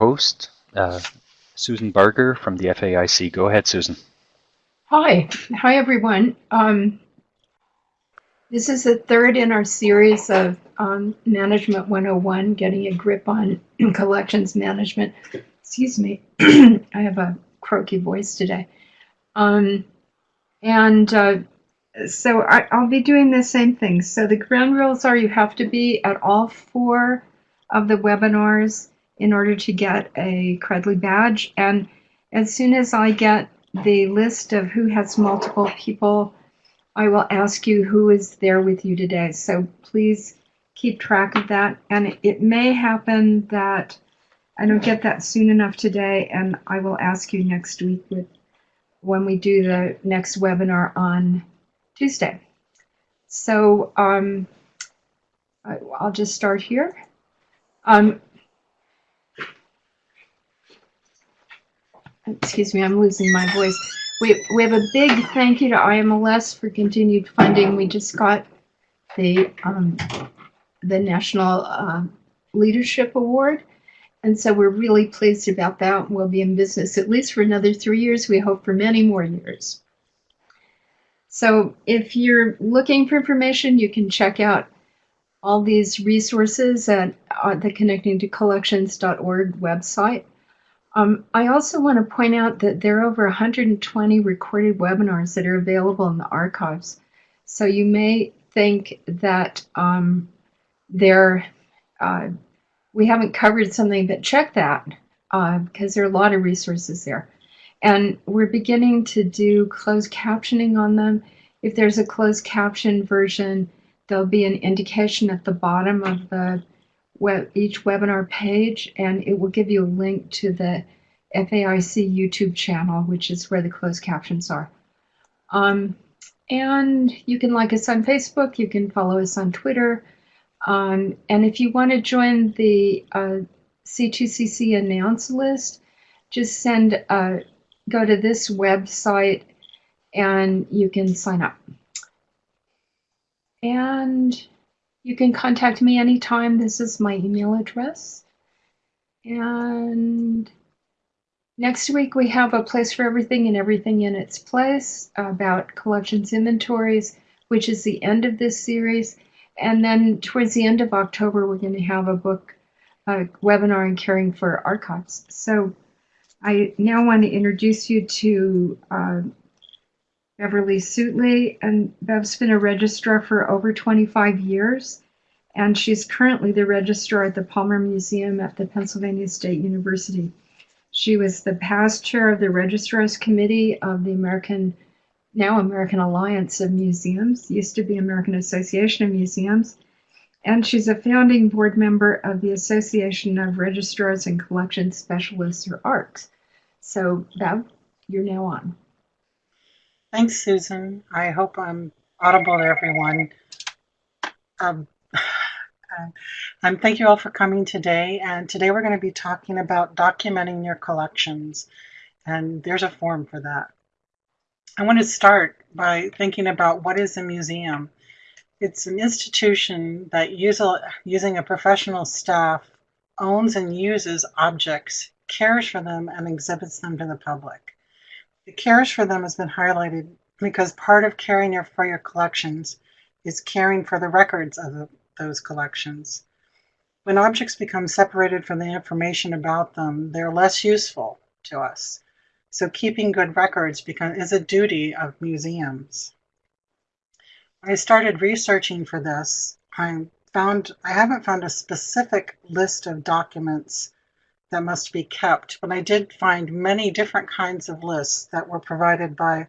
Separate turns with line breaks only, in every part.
host, uh, Susan Barger from the FAIC. Go ahead, Susan.
Hi, hi everyone. Um, this is the third in our series of um, Management 101, getting a grip on collections management. Excuse me, I have a croaky voice today. Um, and uh, so I, will be doing the same thing. So the ground rules are you have to be at all four of the webinars in order to get a Credly badge. And as soon as I get the list of who has multiple people, I will ask you who is there with you today. So please keep track of that. And it may happen that I don't get that soon enough today, and I will ask you next week with when we do the next webinar on Tuesday. So um, I, will just start here. Um, excuse me, I'm losing my voice. We, we have a big thank you to IMLS for continued funding. We just got the, um, the National uh, Leadership Award. And so we're really pleased about that. We'll be in business at least for another three years. We hope for many more years. So if you're looking for information, you can check out all these resources at uh, the connecting to collections.org website. Um, I also want to point out that there are over 120 recorded webinars that are available in the archives. So you may think that um, there, uh, we haven't covered something, but check that uh, because there are a lot of resources there. And we're beginning to do closed captioning on them. If there's a closed caption version, there'll be an indication at the bottom of the web, each webinar page, and it will give you a link to the FAIC YouTube channel, which is where the closed captions are. Um, and you can like us on Facebook, you can follow us on Twitter. Um, and if you want to join the uh, C2CC announce list, just send, uh, go to this website and you can sign up. And you can contact me anytime. This is my email address. And next week we have a place for everything and everything in its place about collections inventories, which is the end of this series. And then towards the end of October, we're going to have a book a webinar on caring for archives. So I now want to introduce you to uh, Beverly Suitley, and Bev's been a registrar for over 25 years, and she's currently the registrar at the Palmer Museum at the Pennsylvania State University. She was the past chair of the Registrars Committee of the American, now American Alliance of Museums, used to be American Association of Museums, and she's a founding board member of the Association of Registrars and Collection Specialists, or ARCS. So, Bev, you're now on.
Thanks, Susan. I hope I'm audible to everyone. Um, um, thank you all for coming today. And today we're going to be talking about documenting your collections. And there's a form for that. I want to start by thinking about what is a museum. It's an institution that use using a professional staff owns and uses objects, cares for them, and exhibits them to the public. The cares for them has been highlighted because part of caring for your collections is caring for the records of the, those collections. When objects become separated from the information about them, they're less useful to us. So keeping good records become, is a duty of museums. When I started researching for this, I found I haven't found a specific list of documents that must be kept. But I did find many different kinds of lists that were provided by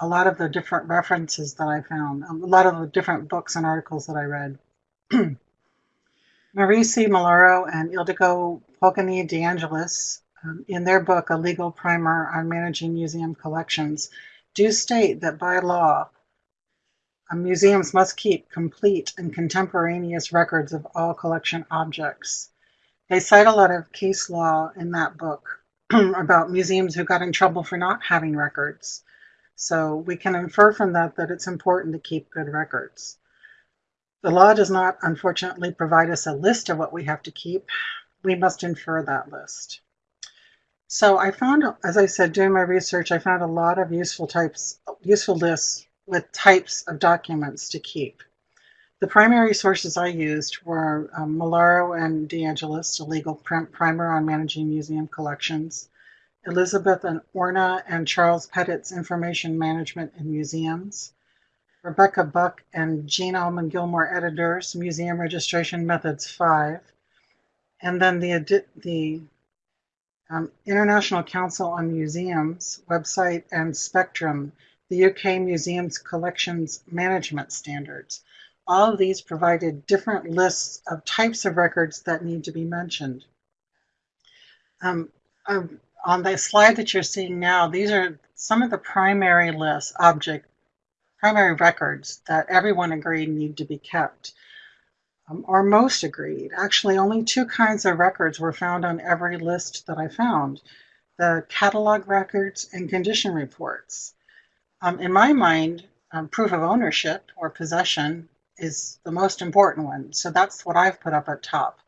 a lot of the different references that I found, a lot of the different books and articles that I read. Marie C. Malaro and Ildiko Pogany de Angelis, um, in their book, A Legal Primer on Managing Museum Collections, do state that by law, uh, museums must keep complete and contemporaneous records of all collection objects. They cite a lot of case law in that book about museums who got in trouble for not having records. So we can infer from that that it's important to keep good records. The law does not, unfortunately, provide us a list of what we have to keep. we must infer that list. So I found, as I said, doing my research, I found a lot of useful types, useful lists with types of documents to keep. The primary sources I used were um, Malaro and DeAngelis, a legal primer on managing museum collections, Elizabeth and Orna and Charles Pettitt's Information Management in Museums, Rebecca Buck and Jean Allman Gilmore editors, Museum Registration Methods 5, and then the, the um, International Council on Museums website and Spectrum, the UK Museums Collections Management Standards. All of these provided different lists of types of records that need to be mentioned. Um, um, on the slide that you're seeing now, these are some of the primary lists, object, primary records that everyone agreed need to be kept, um, or most agreed. Actually, only two kinds of records were found on every list that I found, the catalog records and condition reports. Um, in my mind, um, proof of ownership or possession is the most important one. So that's what I've put up at top.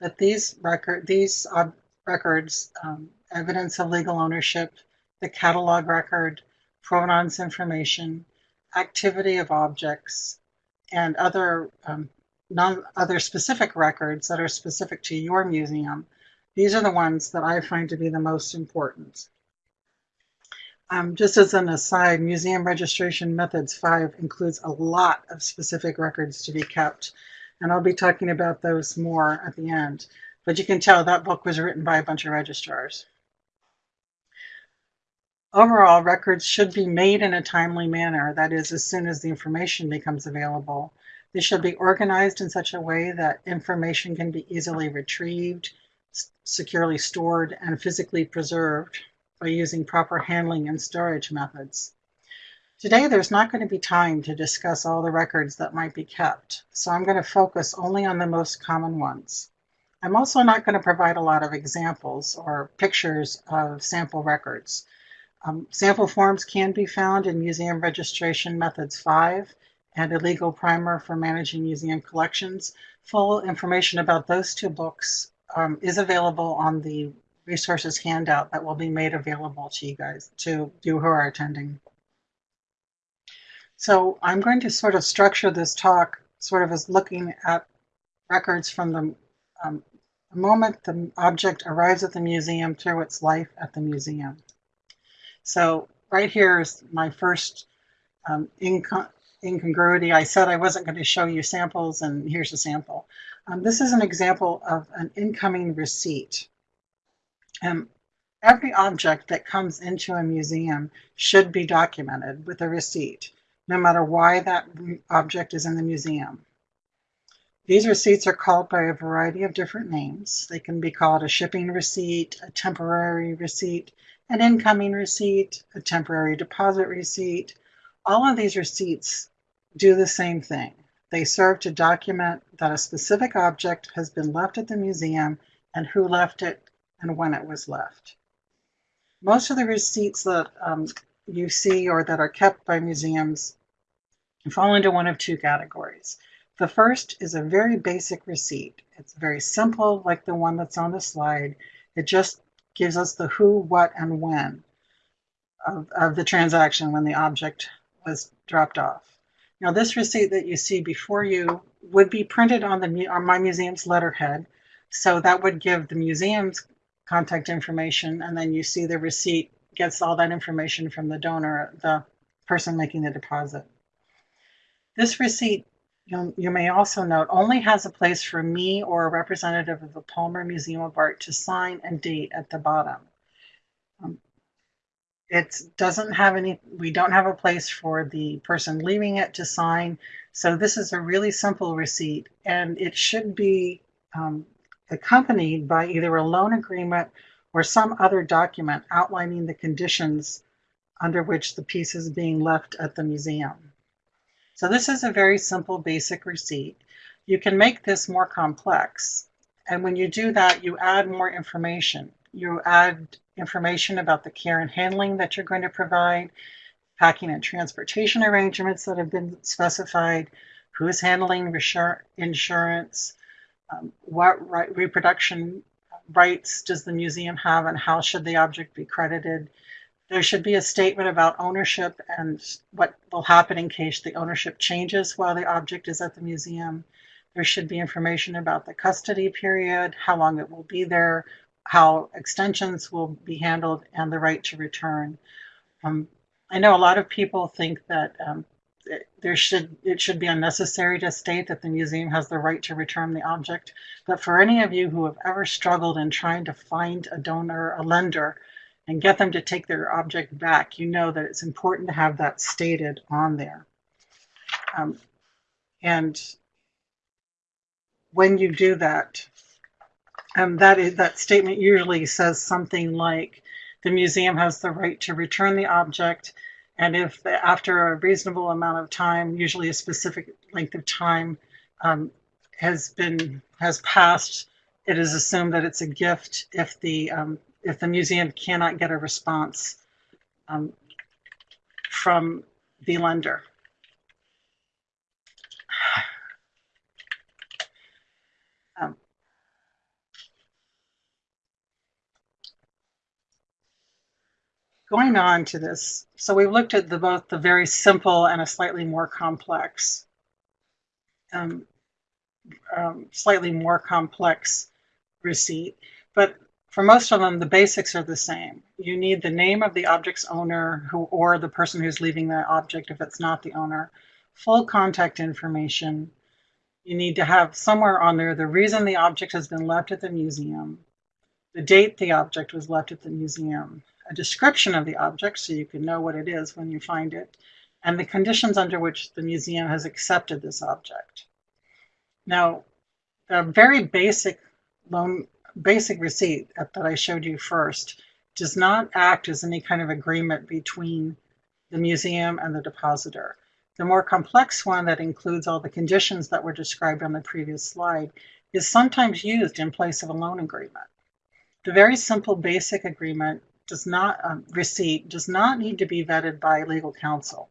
But these record, these uh, records um, evidence of legal ownership, the catalog record, provenance information, activity of objects, and other um, non other specific records that are specific to your museum. These are the ones that I find to be the most important. Um, just as an aside, Museum Registration Methods 5 includes a lot of specific records to be kept, and I'll be talking about those more at the end. But you can tell that book was written by a bunch of registrars. Overall, records should be made in a timely manner, that is, as soon as the information becomes available. They should be organized in such a way that information can be easily retrieved, securely stored, and physically preserved by using proper handling and storage methods. Today, there's not going to be time to discuss all the records that might be kept, so I'm going to focus only on the most common ones. I'm also not going to provide a lot of examples or pictures of sample records. Um, sample forms can be found in Museum Registration Methods 5 and a legal primer for managing museum collections. Full information about those two books um, is available on the resources handout that will be made available to you guys, to you who are attending. So I'm going to sort of structure this talk sort of as looking at records from the, um, moment the object arrives at the museum through its life at the museum. So right here is my first um, incongruity. I said I wasn't going to show you samples, and here's a sample. Um, this is an example of an incoming receipt. Um, every object that comes into a museum should be documented with a receipt, no matter why that object is in the museum. These receipts are called by a variety of different names. They can be called a shipping receipt, a temporary receipt, an incoming receipt, a temporary deposit receipt. All of these receipts do the same thing. They serve to document that a specific object has been left at the museum and who left it and when it was left. Most of the receipts that um, you see or that are kept by museums fall into one of two categories. The first is a very basic receipt. It's very simple, like the one that's on the slide. It just gives us the who, what, and when of, of the transaction when the object was dropped off. Now this receipt that you see before you would be printed on the on my museum's letterhead. So that would give the museum's contact information and then you see the receipt gets all that information from the donor, the person making the deposit. This receipt, you, may also note, only has a place for me or a representative of the Palmer Museum of Art to sign and date at the bottom. Um, it doesn't have any, we don't have a place for the person leaving it to sign. So this is a really simple receipt and it should be um, accompanied by either a loan agreement or some other document outlining the conditions under which the piece is being left at the museum. So this is a very simple basic receipt. You can make this more complex. And when you do that, you add more information. You add information about the care and handling that you're going to provide, packing and transportation arrangements that have been specified, who is handling insurance, um, what reproduction rights does the museum have and how should the object be credited. There should be a statement about ownership and what will happen in case the ownership changes while the object is at the museum. There should be information about the custody period, how long it will be there, how extensions will be handled, and the right to return. Um, I know a lot of people think that um, there should it should be unnecessary to state that the museum has the right to return the object. But for any of you who have ever struggled in trying to find a donor, a lender, and get them to take their object back, you know that it's important to have that stated on there. Um, and when you do that, um, that is that statement usually says something like the museum has the right to return the object and if after a reasonable amount of time, usually a specific length of time, um, has been has passed, it is assumed that it's a gift if the um, if the museum cannot get a response um, from the lender. Going on to this, so we've looked at the, both the very simple and a slightly more complex, um, um, slightly more complex receipt. But for most of them, the basics are the same. You need the name of the object's owner who, or the person who's leaving the object if it's not the owner, full contact information. You need to have somewhere on there the reason the object has been left at the museum, the date the object was left at the museum, a description of the object so you can know what it is when you find it, and the conditions under which the museum has accepted this object. Now, the very basic loan, basic receipt that I showed you first does not act as any kind of agreement between the museum and the depositor. The more complex one that includes all the conditions that were described on the previous slide is sometimes used in place of a loan agreement. The very simple basic agreement does not um, receipt does not need to be vetted by legal counsel.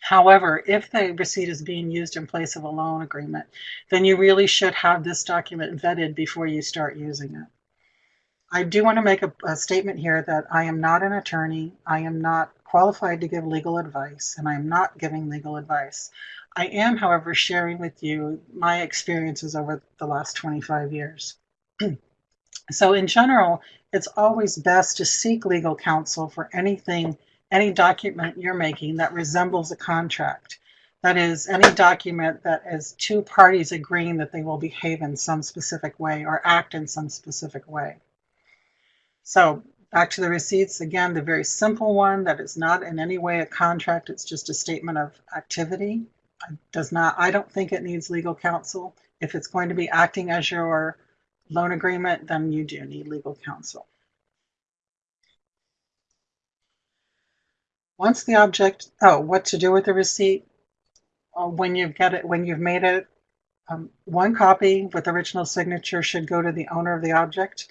However, if the receipt is being used in place of a loan agreement, then you really should have this document vetted before you start using it. I do want to make a, a statement here that I am not an attorney. I am not qualified to give legal advice, and I am not giving legal advice. I am, however, sharing with you my experiences over the last 25 years. so in general, it's always best to seek legal counsel for anything, any document you're making that resembles a contract. That is, any document that is two parties agreeing that they will behave in some specific way or act in some specific way. So back to the receipts, again, the very simple one that is not in any way a contract, it's just a statement of activity. It does not, I don't think it needs legal counsel. If it's going to be acting as your loan agreement, then you do need legal counsel. Once the object, oh, what to do with the receipt? Uh, when you've got it, when you've made it, um, one copy with original signature should go to the owner of the object.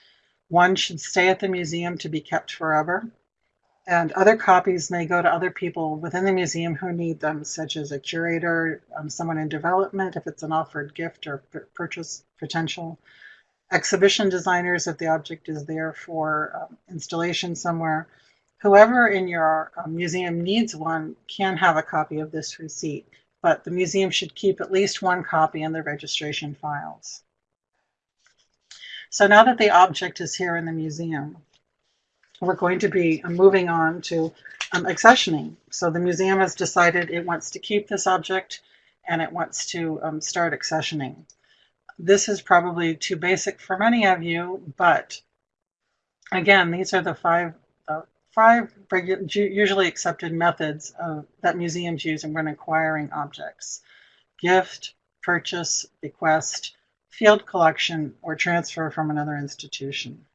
One should stay at the museum to be kept forever. And other copies may go to other people within the museum who need them, such as a curator, um, someone in development, if it's an offered gift or purchase potential, exhibition designers if the object is there for um, installation somewhere. Whoever in your um, museum needs one can have a copy of this receipt, but the museum should keep at least one copy in the registration files. So now that the object is here in the museum, we're going to be moving on to um, accessioning. So the museum has decided it wants to keep this object and it wants to um, start accessioning. This is probably too basic for many of you, but again, these are the five, uh, five usually accepted methods of, that museums use when acquiring objects. Gift, purchase, bequest, field collection, or transfer from another institution.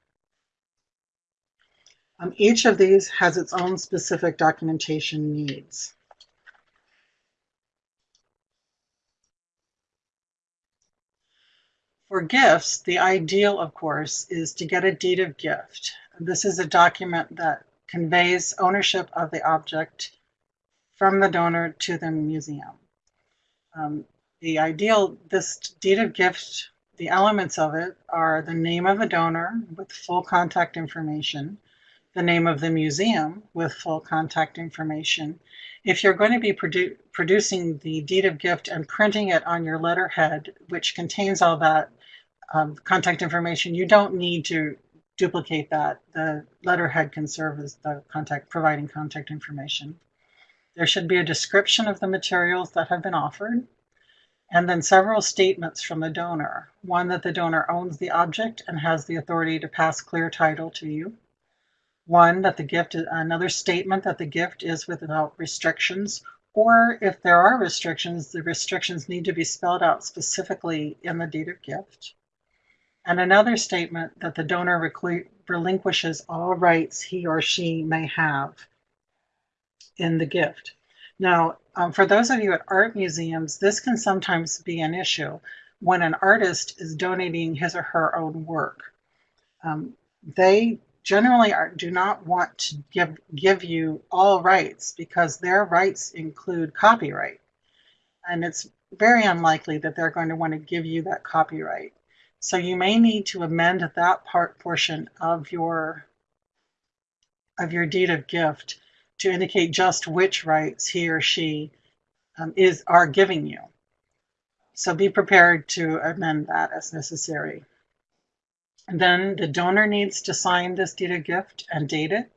Um, each of these has its own specific documentation needs. For gifts, the ideal, of course, is to get a deed of gift. This is a document that conveys ownership of the object from the donor to the museum. Um, the ideal, this deed of gift the elements of it are the name of the donor with full contact information, the name of the museum with full contact information. If you're going to be produ- producing the deed of gift and printing it on your letterhead, which contains all that um, contact information, you don't need to duplicate that. The letterhead can serve as the contact, providing contact information. There should be a description of the materials that have been offered, and then several statements from the donor. One that the donor owns the object and has the authority to pass clear title to you. One that the gift, is, another statement that the gift is without restrictions, or if there are restrictions, the restrictions need to be spelled out specifically in the deed of gift and another statement that the donor relinquishes all rights he or she may have in the gift. Now, um, for those of you at art museums, this can sometimes be an issue when an artist is donating his or her own work. Um, they generally are, do not want to give, give you all rights because their rights include copyright. And it's very unlikely that they're going to want to give you that copyright. So you may need to amend that part portion of your of your deed of gift to indicate just which rights he or she um, is are giving you. So be prepared to amend that as necessary. And then the donor needs to sign this deed of gift and date it.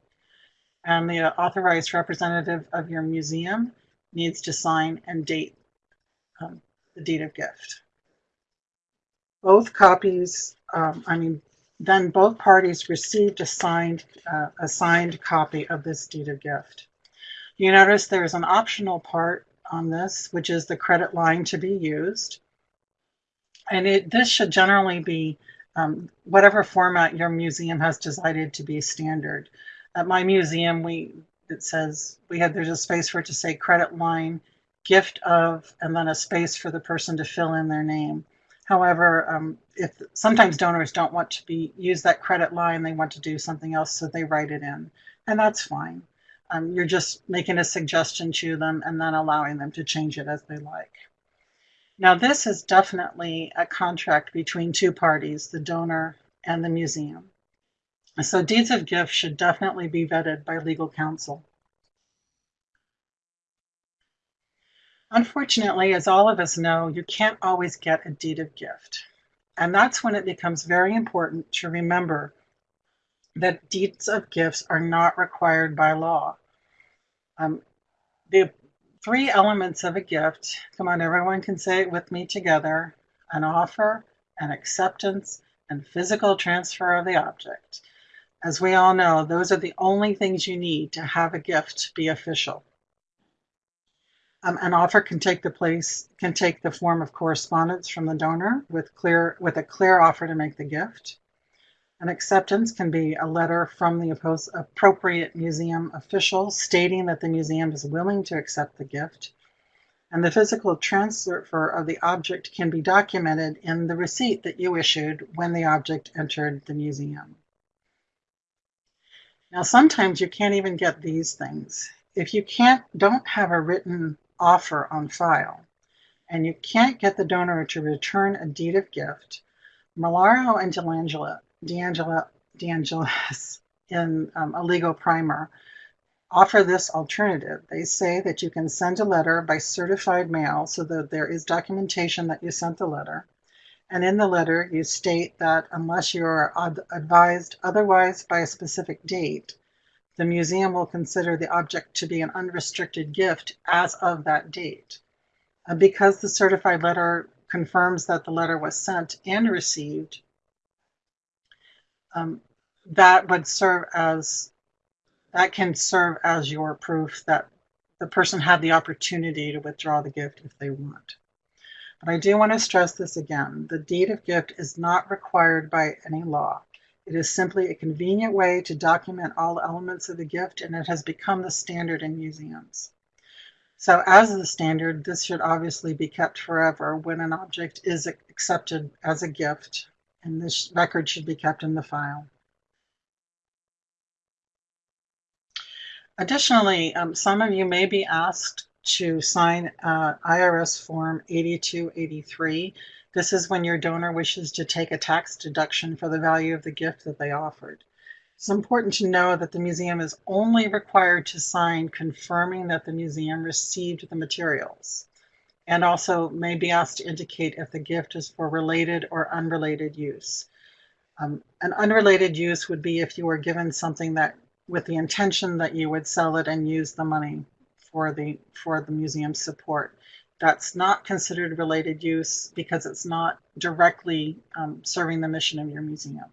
And the authorized representative of your museum needs to sign and date um, the deed of gift both copies, um, I mean, then both parties received a signed, uh, a signed copy of this deed of gift. You notice there's an optional part on this, which is the credit line to be used. And it, this should generally be um, whatever format your museum has decided to be standard. At my museum, we it says we had there's a space for it to say credit line, gift of, and then a space for the person to fill in their name. However, um, if sometimes donors don't want to be use that credit line, they want to do something else, so they write it in, and that's fine. Um, you're just making a suggestion to them and then allowing them to change it as they like. Now, this is definitely a contract between two parties, the donor and the museum. So deeds of gift should definitely be vetted by legal counsel. Unfortunately, as all of us know, you can't always get a deed of gift. And that's when it becomes very important to remember that deeds of gifts are not required by law. Um, the three elements of a gift, come on, everyone can say it with me together an offer, an acceptance, and physical transfer of the object. As we all know, those are the only things you need to have a gift be official. Um, an offer can take the place can take the form of correspondence from the donor with clear with a clear offer to make the gift. An acceptance can be a letter from the appropriate museum official stating that the museum is willing to accept the gift. And the physical transfer of the object can be documented in the receipt that you issued when the object entered the museum. Now, sometimes you can't even get these things. If you can't, don't have a written offer on file, and you can't get the donor to return a deed of gift, Malaro and DeAngela, DeAngela, DeAngelis in um, a legal primer offer this alternative. They say that you can send a letter by certified mail so that there is documentation that you sent the letter. And in the letter, you state that unless you are advised otherwise by a specific date, the museum will consider the object to be an unrestricted gift as of that date. Uh, because the certified letter confirms that the letter was sent and received, um, that would serve as that can serve as your proof that the person had the opportunity to withdraw the gift if they want. But I do want to stress this again. The deed of gift is not required by any law. It is simply a convenient way to document all elements of the gift, and it has become the standard in museums. So as the standard, this should obviously be kept forever when an object is accepted as a gift, and this record should be kept in the file. Additionally, um, some of you may be asked to sign uh, IRS Form 8283 This is when your donor wishes to take a tax deduction for the value of the gift that they offered. It's important to know that the museum is only required to sign confirming that the museum received the materials and also may be asked to indicate if the gift is for related or unrelated use. Um, an unrelated use would be if you were given something that with the intention that you would sell it and use the money for the for the museum support. That's not considered related use because it's not directly um, serving the mission of your museum.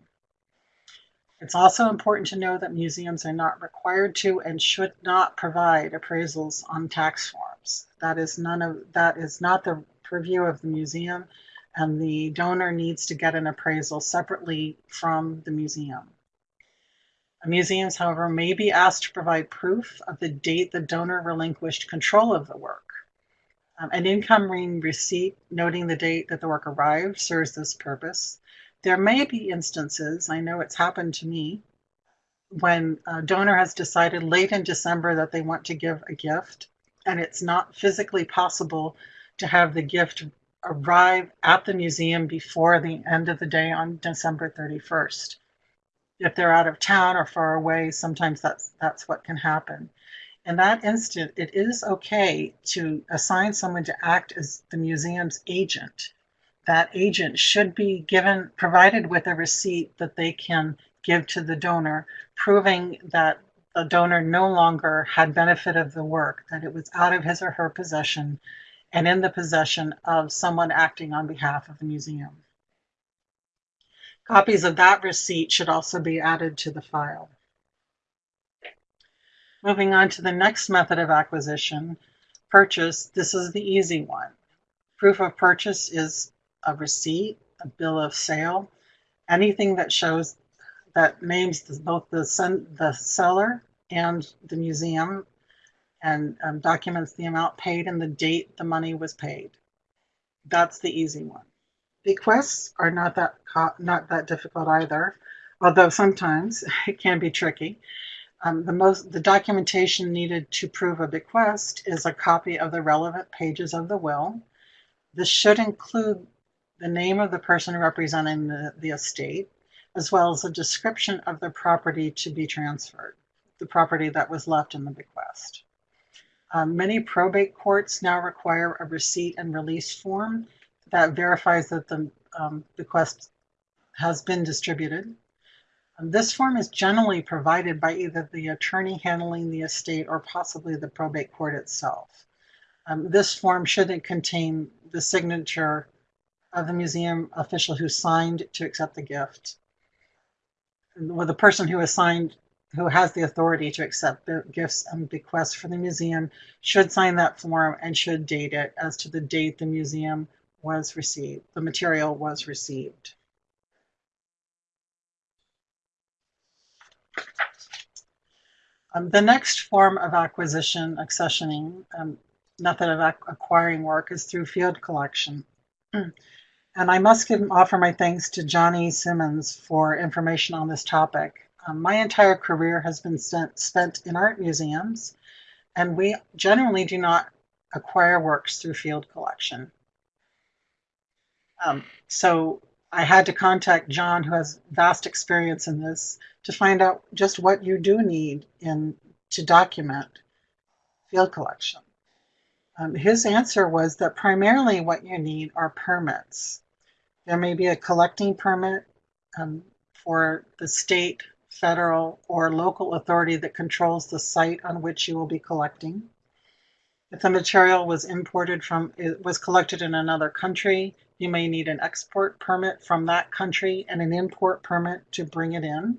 It's also important to know that museums are not required to and should not provide appraisals on tax forms. That is none of that is not the purview of the museum and the donor needs to get an appraisal separately from the museum. Museums, however, may be asked to provide proof of the date the donor relinquished control of the work. Um, an incoming receipt noting the date that the work arrived serves this purpose. There may be instances, I know it's happened to me, when a donor has decided late in December that they want to give a gift and it's not physically possible to have the gift arrive at the museum before the end of the day on December 31st. If they're out of town or far away, sometimes that's that's what can happen. In that instant, it is okay to assign someone to act as the museum's agent that agent should be given provided with a receipt that they can give to the donor, proving that the donor no longer had benefit of the work, that it was out of his or her possession and in the possession of someone acting on behalf of the museum. Copies of that receipt should also be added to the file. Moving on to the next method of acquisition, purchase, this is the easy one. Proof of purchase is a receipt, a bill of sale, anything that shows that names both the, the seller and the museum and um, documents the amount paid and the date the money was paid. That's the easy one. Bequests are not that not that difficult either, although sometimes it can be tricky. Um, the most the documentation needed to prove a bequest is a copy of the relevant pages of the will. This should include the name of the person representing the, the estate, as well as a description of the property to be transferred, the property that was left in the bequest. Um, many probate courts now require a receipt and release form that verifies that the um, bequest has been distributed. Um, this form is generally provided by either the attorney handling the estate or possibly the probate court itself. Um, this form shouldn't contain the signature of the museum official who signed to accept the gift. Well, the person who assigned, who has the authority to accept the gifts and bequests for the museum should sign that form and should date it as to the date the museum was received, the material was received. Um, the next form of acquisition, accessioning, um, method of acquiring work is through field collection. And I must give, offer my thanks to Johnny Simmons for information on this topic. Um, my entire career has been spent, spent in art museums, and we generally do not acquire works through field collection. Um, so I had to contact John, who has vast experience in this, to find out just what you do need in to document field collection. Um, his answer was that primarily what you need are permits. There may be a collecting permit um, for the state, federal, or local authority that controls the site on which you will be collecting. If the material was imported from, it was collected in another country, you may need an export permit from that country and an import permit to bring it in.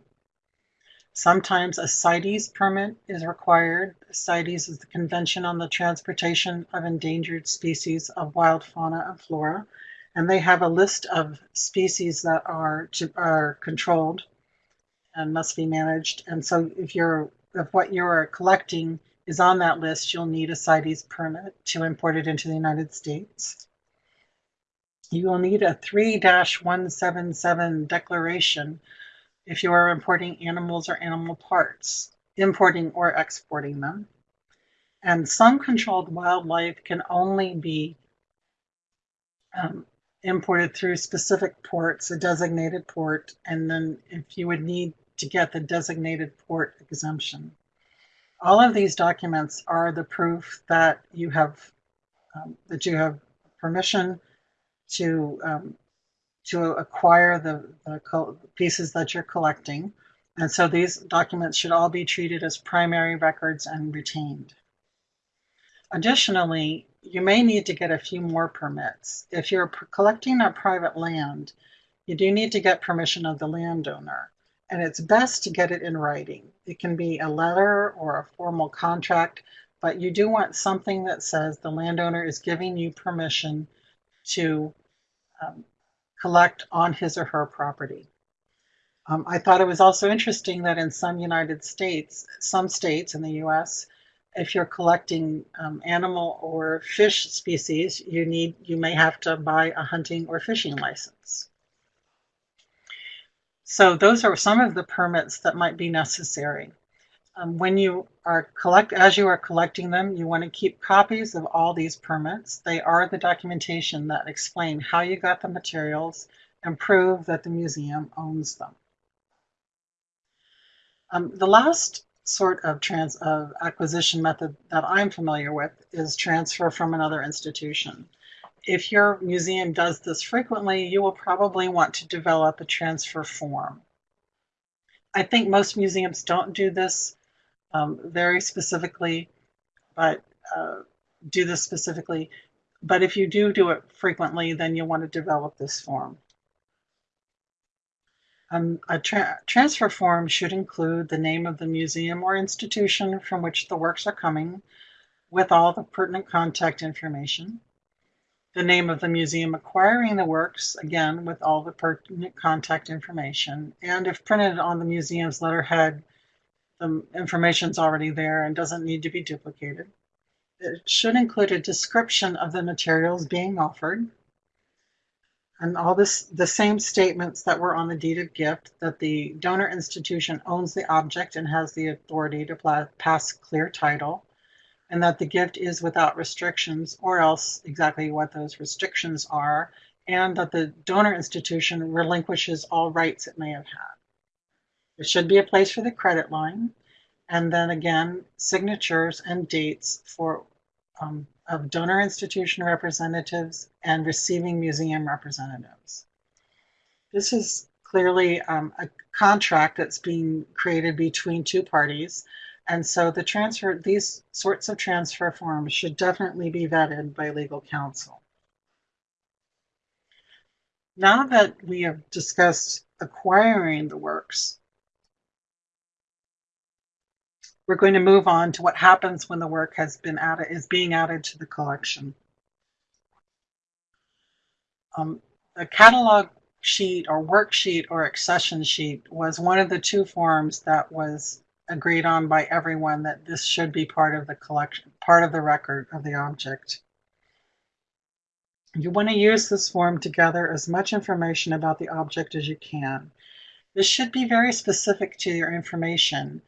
Sometimes a CITES permit is required. CITES is the Convention on the Transportation of Endangered Species of Wild Fauna and Flora and they have a list of species that are to, are controlled and must be managed. And so if you're if what you're collecting is on that list, you'll need a CITES permit to import it into the United States. You will need a 3-177 declaration if you are importing animals or animal parts, importing or exporting them. And some controlled wildlife can only be um, imported through specific ports, a designated port, and then if you would need to get the designated port exemption. All of these documents are the proof that you have um, that you have permission to um, to acquire the, the pieces that you're collecting. And so these documents should all be treated as primary records and retained. Additionally, you may need to get a few more permits. If you're collecting on private land, you do need to get permission of the landowner. And it's best to get it in writing. It can be a letter or a formal contract, but you do want something that says the landowner is giving you permission to um, collect on his or her property. Um, I thought it was also interesting that in some United States, some states in the US, if you're collecting um, animal or fish species, you need you may have to buy a hunting or fishing license. So those are some of the permits that might be necessary. Um, when you are collect as you are collecting them, you want to keep copies of all these permits. They are the documentation that explain how you got the materials and prove that the museum owns them. Um, the last sort of trans of acquisition method that I'm familiar with is transfer from another institution. If your museum does this frequently, you will probably want to develop a transfer form. I think most museums don't do this um, very specifically, but uh, do this specifically. But if you do do it frequently, then you'll want to develop this form. Um, a tra transfer form should include the name of the museum or institution from which the works are coming, with all the pertinent contact information, the name of the museum acquiring the works, again, with all the pertinent contact information, and if printed on the museum's letterhead, the information's already there and doesn't need to be duplicated. It should include a description of the materials being offered, and all this the same statements that were on the deed of gift that the donor institution owns the object and has the authority to pass clear title and that the gift is without restrictions or else exactly what those restrictions are and that the donor institution relinquishes all rights it may have had there should be a place for the credit line and then again signatures and dates for um, of donor institution representatives and receiving museum representatives. This is clearly um, a contract that's being created between two parties. And so the transfer, these sorts of transfer forms should definitely be vetted by legal counsel. Now that we have discussed acquiring the works, we're going to move on to what happens when the work has been added, is being added to the collection. Um, the catalog sheet or worksheet or accession sheet was one of the two forms that was agreed on by everyone that this should be part of the collection, part of the record of the object. You want to use this form to gather as much information about the object as you can. This should be very specific to your information.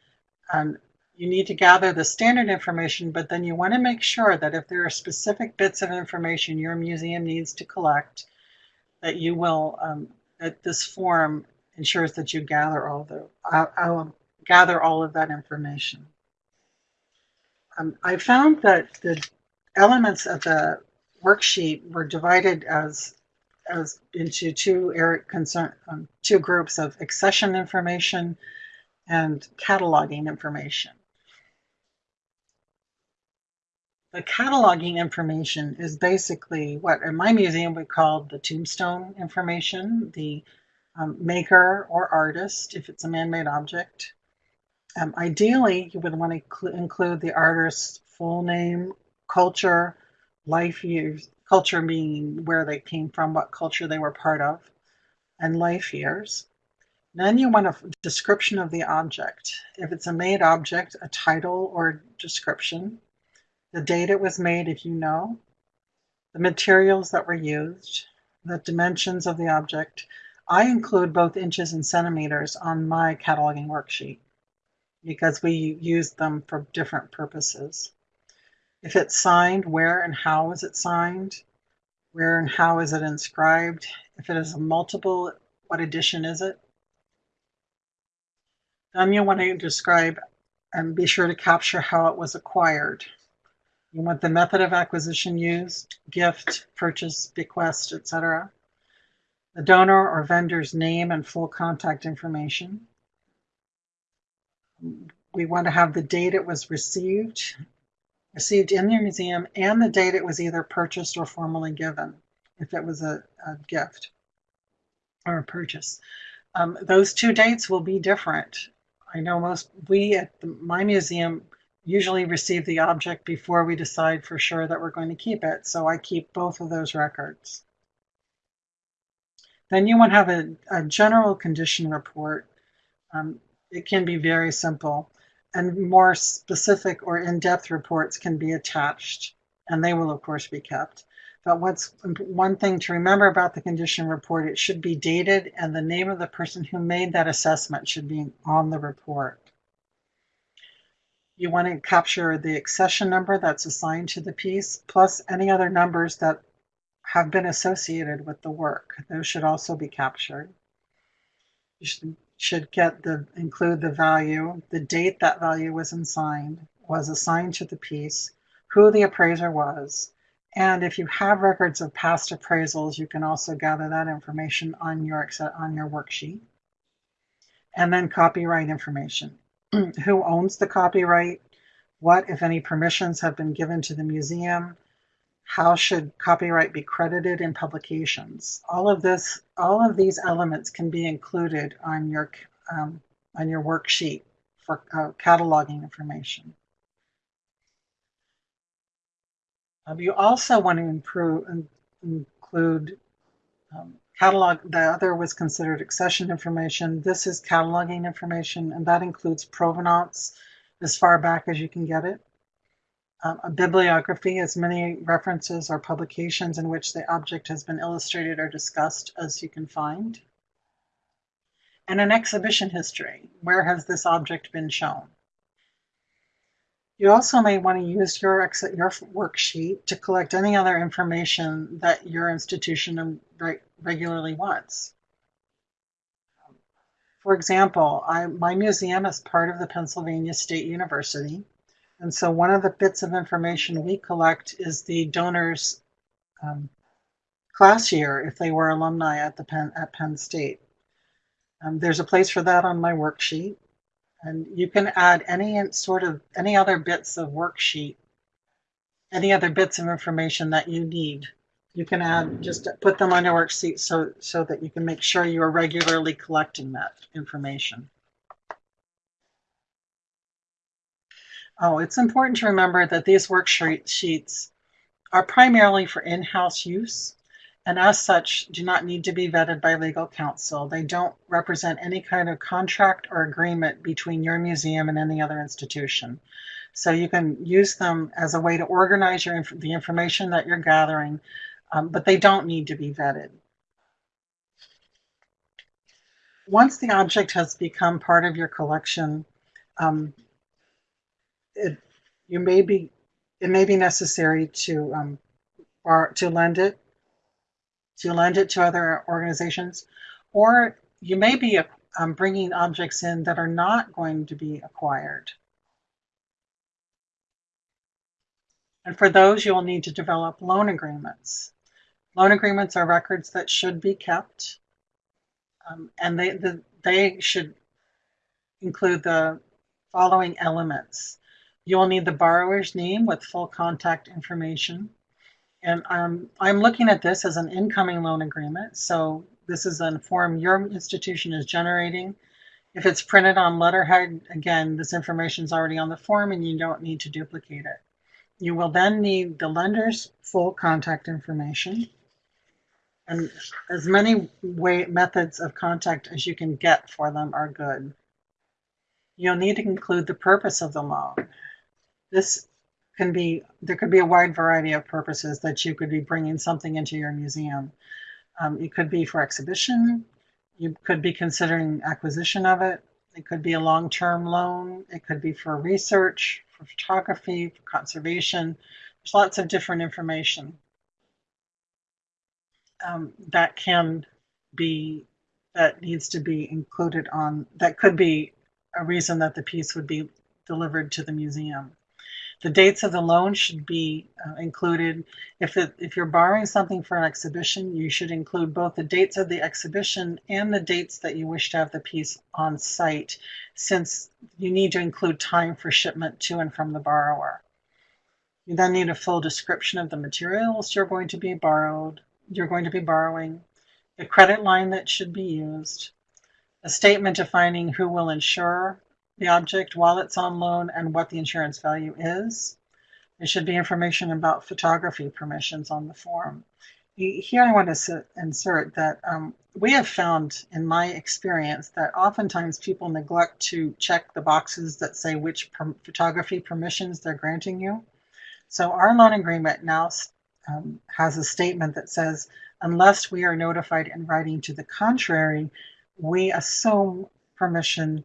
Um, you need to gather the standard information, but then you want to make sure that if there are specific bits of information your museum needs to collect, that you will, um, that this form ensures that you gather all the, uh, uh, gather all of that information. Um, I found that the elements of the worksheet were divided as as into two area concern um, two groups of accession information and cataloging information. The cataloging information is basically what in my museum we call the tombstone information, the um, maker or artist, if it's a man-made object. Um, ideally, you would want to include the artist's full name, culture, life years, culture meaning where they came from, what culture they were part of, and life years. Then you want a description of the object. If it's a made object, a title or description the date it was made if you know, the materials that were used, the dimensions of the object. I include both inches and centimeters on my cataloging worksheet because we use them for different purposes. If it's signed, where and how is it signed? Where and how is it inscribed? If it is a multiple, what edition is it? Then you want to describe and be sure to capture how it was acquired. You want the method of acquisition used, gift, purchase, bequest, etc. The donor or vendor's name and full contact information. We want to have the date it was received, received in the museum, and the date it was either purchased or formally given, if it was a, a gift or a purchase. Um, those two dates will be different. I know most, we at the, my museum usually receive the object before we decide for sure that we're going to keep it, so I keep both of those records. Then you want to have a, a general condition report. Um, it can be very simple and more specific or in-depth reports can be attached and they will of course be kept. But what's one thing to remember about the condition report, it should be dated and the name of the person who made that assessment should be on the report. You want to capture the accession number that's assigned to the piece, plus any other numbers that have been associated with the work. Those should also be captured. You should should get the include the value, the date that value was assigned, was assigned to the piece, who the appraiser was, and if you have records of past appraisals, you can also gather that information on your on your worksheet. And then copyright information. who owns the copyright? What, if any, permissions have been given to the museum? How should copyright be credited in publications? All of this, all of these elements can be included on your um, on your worksheet for uh, cataloging information. Um, you also want to improve, include um, catalog. The other was considered accession information. This is cataloging information, and that includes provenance as far back as you can get it. Um, a bibliography, as many references or publications in which the object has been illustrated or discussed as you can find. And an exhibition history. Where has this object been shown? You also may want to use your, your worksheet to collect any other information that your institution regularly wants. For example, I, my museum is part of the Pennsylvania State University, and so one of the bits of information we collect is the donors um, class year if they were alumni at the Penn, at Penn State. Um, there's a place for that on my worksheet. And you can add any sort of any other bits of worksheet, any other bits of information that you need. You can add just put them on your worksheet so so that you can make sure you are regularly collecting that information. Oh, it's important to remember that these worksheets sheets are primarily for in-house use and as such do not need to be vetted by legal counsel. They don't represent any kind of contract or agreement between your museum and any other institution. So you can use them as a way to organize your the information that you're gathering, um, but they don't need to be vetted. Once the object has become part of your collection, um, it, you may be, it may be necessary to, um, to lend it, to lend it to other organizations, or you may be um, bringing objects in that are not going to be acquired. And for those, you will need to develop loan agreements. Loan agreements are records that should be kept, um, and they, the, they should include the following elements. You will need the borrower's name with full contact information. And um, I'm looking at this as an incoming loan agreement. So this is a form your institution is generating. If it's printed on letterhead, again, this information is already on the form and you don't need to duplicate it. You will then need the lender's full contact information and as many way methods of contact as you can get for them are good. You'll need to include the purpose of the loan. This can be, there could be a wide variety of purposes that you could be bringing something into your museum. Um, it could be for exhibition. You could be considering acquisition of it. It could be a long-term loan. It could be for research, for photography, for conservation. There's lots of different information. Um, that can be that needs to be included on that could be a reason that the piece would be delivered to the museum. The dates of the loan should be uh, included. If, it, if you're borrowing something for an exhibition, you should include both the dates of the exhibition and the dates that you wish to have the piece on site, since you need to include time for shipment to and from the borrower. You then need a full description of the materials you're going to be borrowed, you're going to be borrowing, the credit line that should be used, a statement defining who will insure the object while it's on loan and what the insurance value is. There should be information about photography permissions on the form. Here I want to insert that um, we have found in my experience that oftentimes people neglect to check the boxes that say which photography permissions they're granting you. So our loan agreement now um, has a statement that says, unless we are notified in writing to the contrary, we assume permission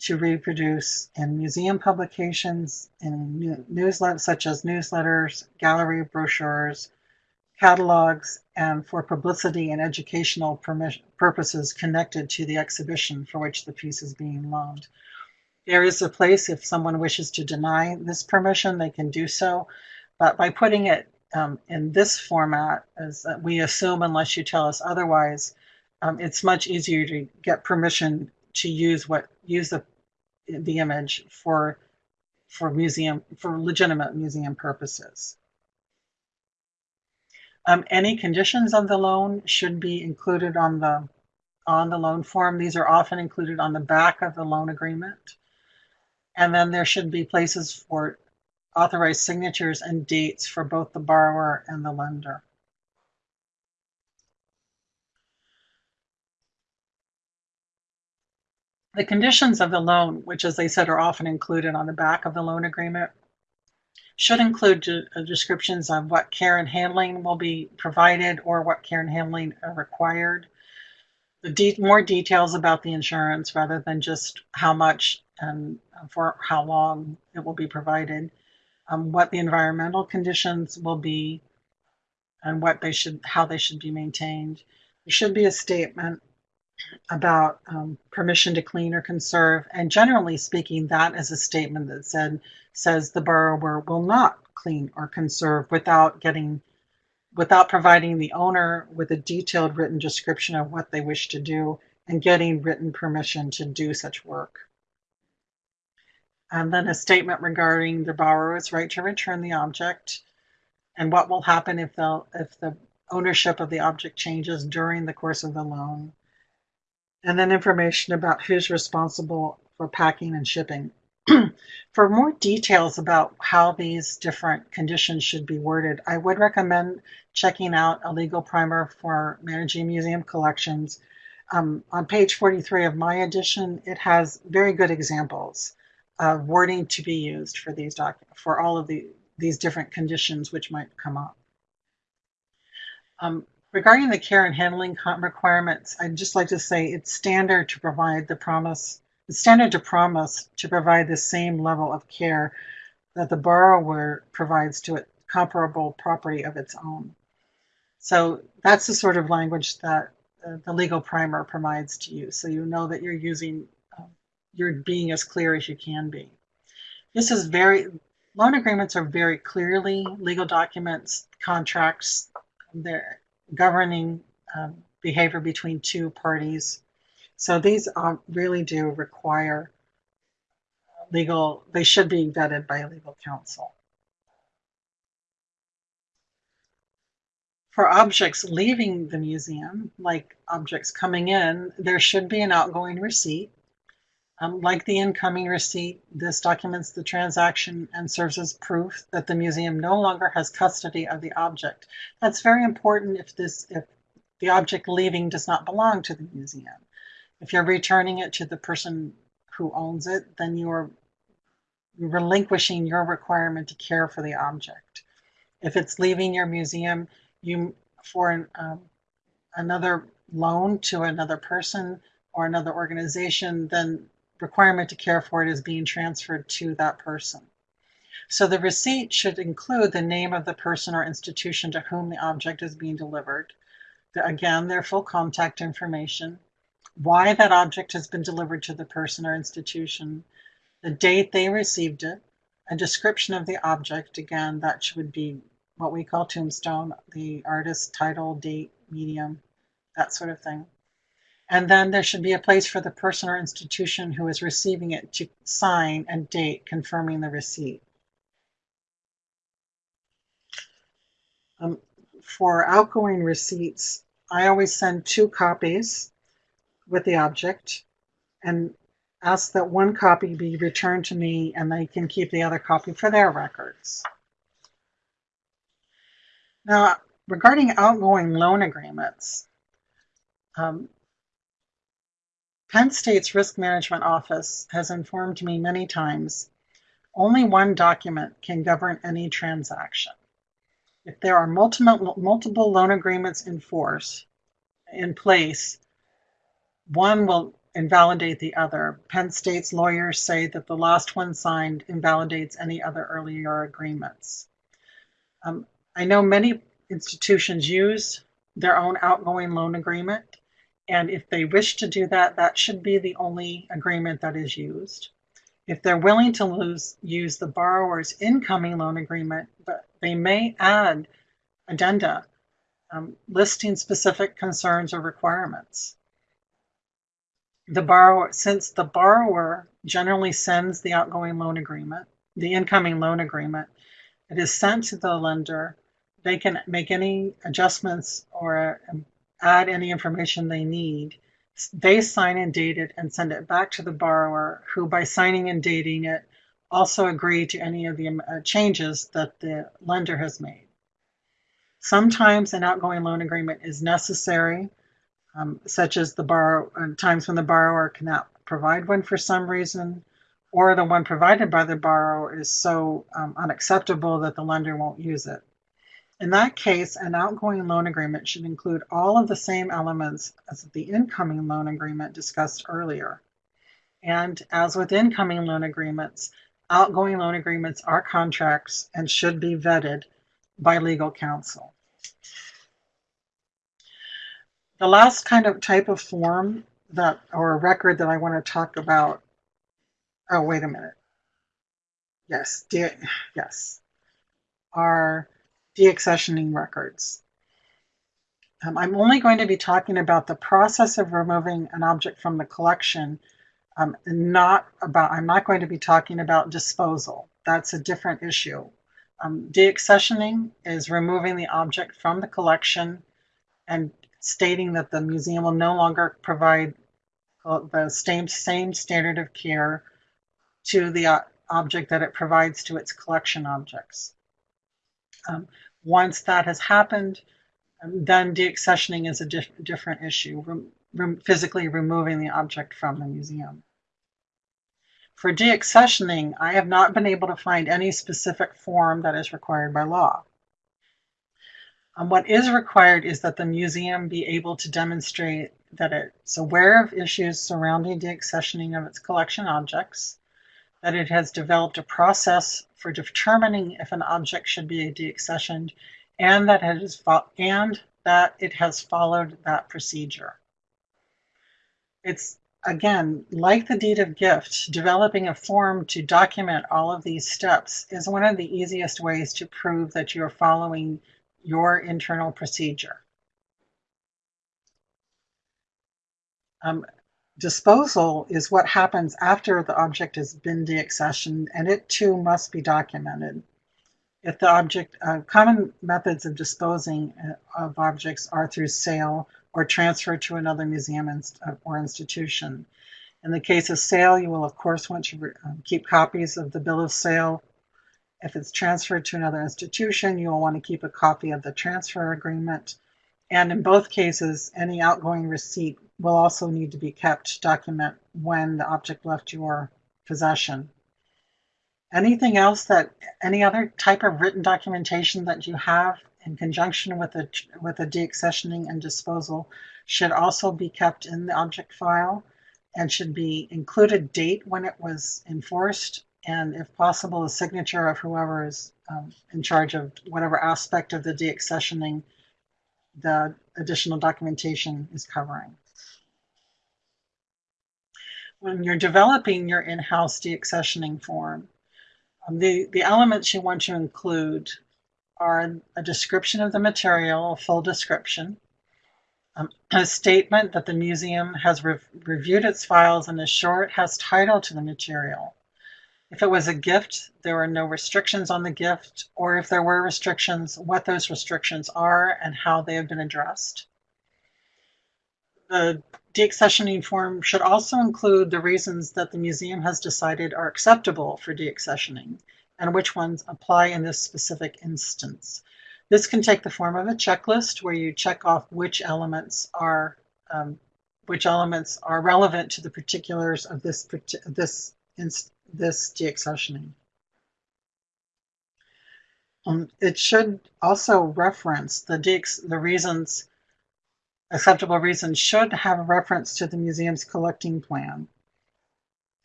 to reproduce in museum publications, in newsletters such as newsletters, gallery brochures, catalogs, and for publicity and educational purposes connected to the exhibition for which the piece is being loaned. There is a place if someone wishes to deny this permission, they can do so, but by putting it um, in this format, as we assume unless you tell us otherwise, um, it's much easier to get permission to use what use the the image for for museum for legitimate museum purposes. Um, any conditions of the loan should be included on the on the loan form. These are often included on the back of the loan agreement. And then there should be places for authorized signatures and dates for both the borrower and the lender. The conditions of the loan, which as I said are often included on the back of the loan agreement, should include uh, descriptions of what care and handling will be provided or what care and handling are required. The de more details about the insurance rather than just how much and for how long it will be provided, um, what the environmental conditions will be, and what they should, how they should be maintained. There should be a statement about um, permission to clean or conserve. And generally speaking, that is a statement that said says the borrower will not clean or conserve without getting without providing the owner with a detailed written description of what they wish to do and getting written permission to do such work. And then a statement regarding the borrower's right to return the object and what will happen if the, if the ownership of the object changes during the course of the loan and then information about who's responsible for packing and shipping. for more details about how these different conditions should be worded, I would recommend checking out a legal primer for managing museum collections. Um, on page 43 of my edition, it has very good examples of wording to be used for these documents, for all of the, these different conditions which might come up. Um, Regarding the care and handling requirements, I'd just like to say it's standard to provide the promise, it's standard to promise to provide the same level of care that the borrower provides to a comparable property of its own. So that's the sort of language that uh, the legal primer provides to you. So you know that you're using, uh, you're being as clear as you can be. This is very, loan agreements are very clearly legal documents, contracts. They're governing um, behavior between two parties. So these uh, really do require legal, they should be vetted by a legal counsel. For objects leaving the museum, like objects coming in, there should be an outgoing receipt. Um, like the incoming receipt, this documents the transaction and serves as proof that the museum no longer has custody of the object. That's very important if this if the object leaving does not belong to the museum. If you're returning it to the person who owns it, then you're relinquishing your requirement to care for the object. If it's leaving your museum, you for an, um, another loan to another person or another organization, then requirement to care for it is being transferred to that person. So the receipt should include the name of the person or institution to whom the object is being delivered, again, their full contact information, why that object has been delivered to the person or institution, the date they received it, a description of the object, again, that would be what we call tombstone, the artist, title, date, medium, that sort of thing. And then there should be a place for the person or institution who is receiving it to sign and date confirming the receipt. Um, for outgoing receipts, I always send two copies with the object and ask that one copy be returned to me and they can keep the other copy for their records. Now, regarding outgoing loan agreements, um, Penn State's Risk Management Office has informed me many times only one document can govern any transaction. If there are multiple, multiple loan agreements in force, in place, one will invalidate the other. Penn State's lawyers say that the last one signed invalidates any other earlier agreements. Um, I know many institutions use their own outgoing loan agreement, and if they wish to do that, that should be the only agreement that is used. If they're willing to lose, use the borrower's incoming loan agreement, but they may add addenda um, listing specific concerns or requirements. The borrower, since the borrower generally sends the outgoing loan agreement, the incoming loan agreement, it is sent to the lender. They can make any adjustments or um, add any information they need. They sign and date it and send it back to the borrower, who, by signing and dating it, also agree to any of the uh, changes that the lender has made. Sometimes an outgoing loan agreement is necessary, um, such as the borrow uh, times when the borrower cannot provide one for some reason, or the one provided by the borrower is so um, unacceptable that the lender won't use it. In that case, an outgoing loan agreement should include all of the same elements as the incoming loan agreement discussed earlier. And as with incoming loan agreements, outgoing loan agreements are contracts and should be vetted by legal counsel. The last kind of type of form that or record that I want to talk about. Oh, wait a minute. Yes, yes, are deaccessioning records. Um, I'm only going to be talking about the process of removing an object from the collection, um, not about, I'm not going to be talking about disposal. That's a different issue. Um, deaccessioning is removing the object from the collection and stating that the museum will no longer provide uh, the same, same standard of care to the uh, object that it provides to its collection objects. Um, once that has happened, um, then deaccessioning is a diff different issue, rem rem physically removing the object from the museum. For deaccessioning, I have not been able to find any specific form that is required by law. Um, what is required is that the museum be able to demonstrate that it's aware of issues surrounding deaccessioning of its collection objects, that it has developed a process for determining if an object should be deaccessioned, and that it is and that it has followed that procedure. It's again like the deed of gift, developing a form to document all of these steps is one of the easiest ways to prove that you're following your internal procedure. Um, disposal is what happens after the object has been deaccessioned, and it too must be documented. If the object, uh, common methods of disposing uh, of objects are through sale or transfer to another museum inst uh, or institution. In the case of sale, you will of course want to um, keep copies of the bill of sale if it's transferred to another institution, you will want to keep a copy of the transfer agreement. And in both cases, any outgoing receipt will also need to be kept to document when the object left your possession. Anything else that, any other type of written documentation that you have in conjunction with a, with a deaccessioning and disposal should also be kept in the object file and should be included date when it was enforced and if possible, a signature of whoever is um, in charge of whatever aspect of the deaccessioning the additional documentation is covering. When you're developing your in-house deaccessioning form, um, the, the elements you want to include are a description of the material, a full description, um, a statement that the museum has re reviewed its files and is sure it has title to the material. If it was a gift, there were no restrictions on the gift, or if there were restrictions, what those restrictions are and how they have been addressed. The deaccessioning form should also include the reasons that the museum has decided are acceptable for deaccessioning and which ones apply in this specific instance. This can take the form of a checklist where you check off which elements are um, which elements are relevant to the particulars of this this this deaccessioning. Um, it should also reference the the reasons acceptable reasons should have a reference to the museum's collecting plan.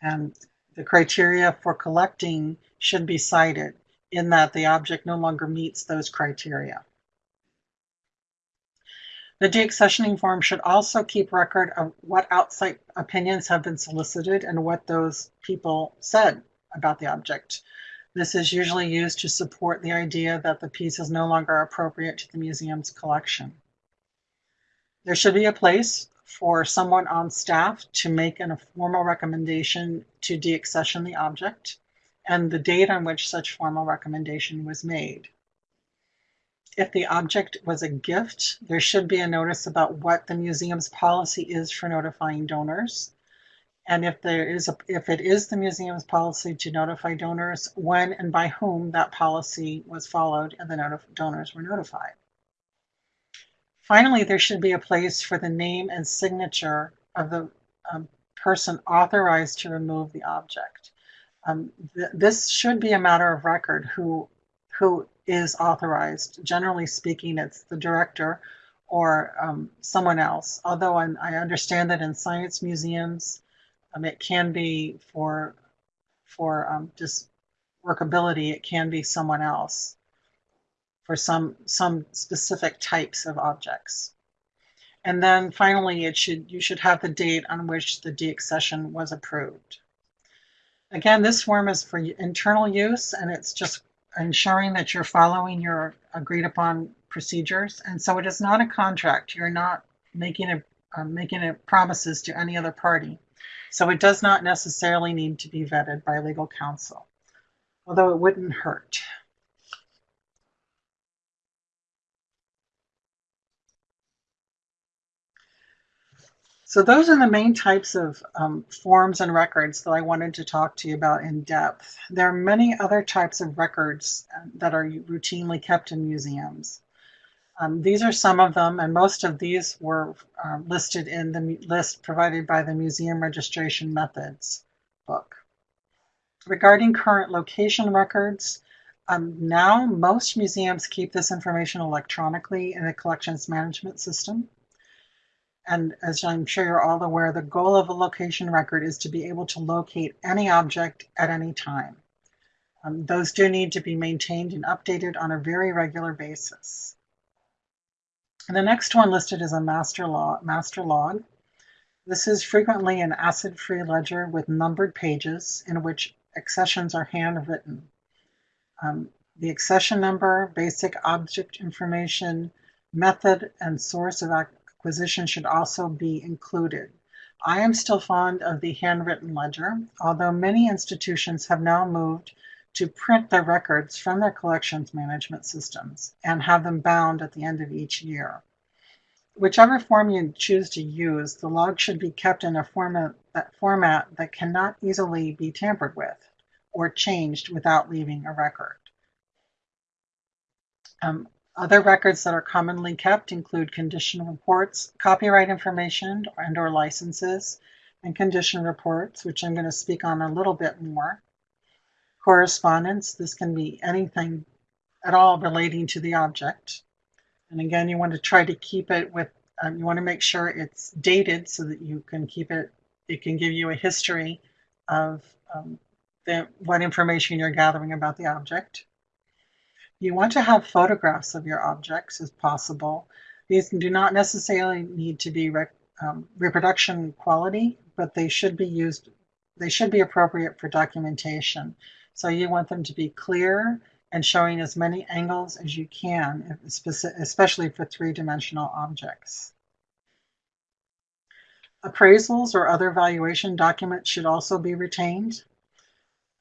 And the criteria for collecting should be cited in that the object no longer meets those criteria. The deaccessioning form should also keep record of what outside opinions have been solicited and what those people said about the object. This is usually used to support the idea that the piece is no longer appropriate to the museum's collection. There should be a place for someone on staff to make an, a formal recommendation to deaccession the object and the date on which such formal recommendation was made. If the object was a gift, there should be a notice about what the museum's policy is for notifying donors. And if there is a, if it is the museum's policy to notify donors, when and by whom that policy was followed and the donors were notified. Finally, there should be a place for the name and signature of the um, person authorized to remove the object. Um, th this should be a matter of record who, who is authorized. Generally speaking, it's the director or um, someone else. Although I'm, i understand that in science museums, um, it can be for for um, just workability, it can be someone else for some, some specific types of objects. And then finally, it should you should have the date on which the deaccession was approved. Again, this form is for internal use and it's just ensuring that you're following your agreed upon procedures. And so it is not a contract. You're not making a uh, making promises to any other party. So it does not necessarily need to be vetted by legal counsel, although it wouldn't hurt. So those are the main types of um, forms and records that I wanted to talk to you about in depth. There are many other types of records um, that are routinely kept in museums. Um, these are some of them, and most of these were uh, listed in the list provided by the Museum Registration Methods book. Regarding current location records, um, now most museums keep this information electronically in a collections management system. And as I'm sure you're all aware, the goal of a location record is to be able to locate any object at any time. Um, those do need to be maintained and updated on a very regular basis. And the next one listed is a master log. Master log. This is frequently an acid-free ledger with numbered pages in which accessions are handwritten. Um, the accession number, basic object information, method, and source of acquisition should also be included. I am still fond of the handwritten ledger, although many institutions have now moved to print their records from their collections management systems and have them bound at the end of each year. Whichever form you choose to use, the log should be kept in a format that, format that cannot easily be tampered with or changed without leaving a record. Um, other records that are commonly kept include condition reports, copyright information and or licenses, and condition reports, which I'm going to speak on a little bit more. Correspondence, this can be anything at all relating to the object. And again, you want to try to keep it with, um, you want to make sure it's dated so that you can keep it, it can give you a history of um, the, what information you're gathering about the object. You want to have photographs of your objects as possible. These do not necessarily need to be rec- um, reproduction quality, but they should be used, they should be appropriate for documentation. So you want them to be clear and showing as many angles as you can, especially for three-dimensional objects. Appraisals or other valuation documents should also be retained.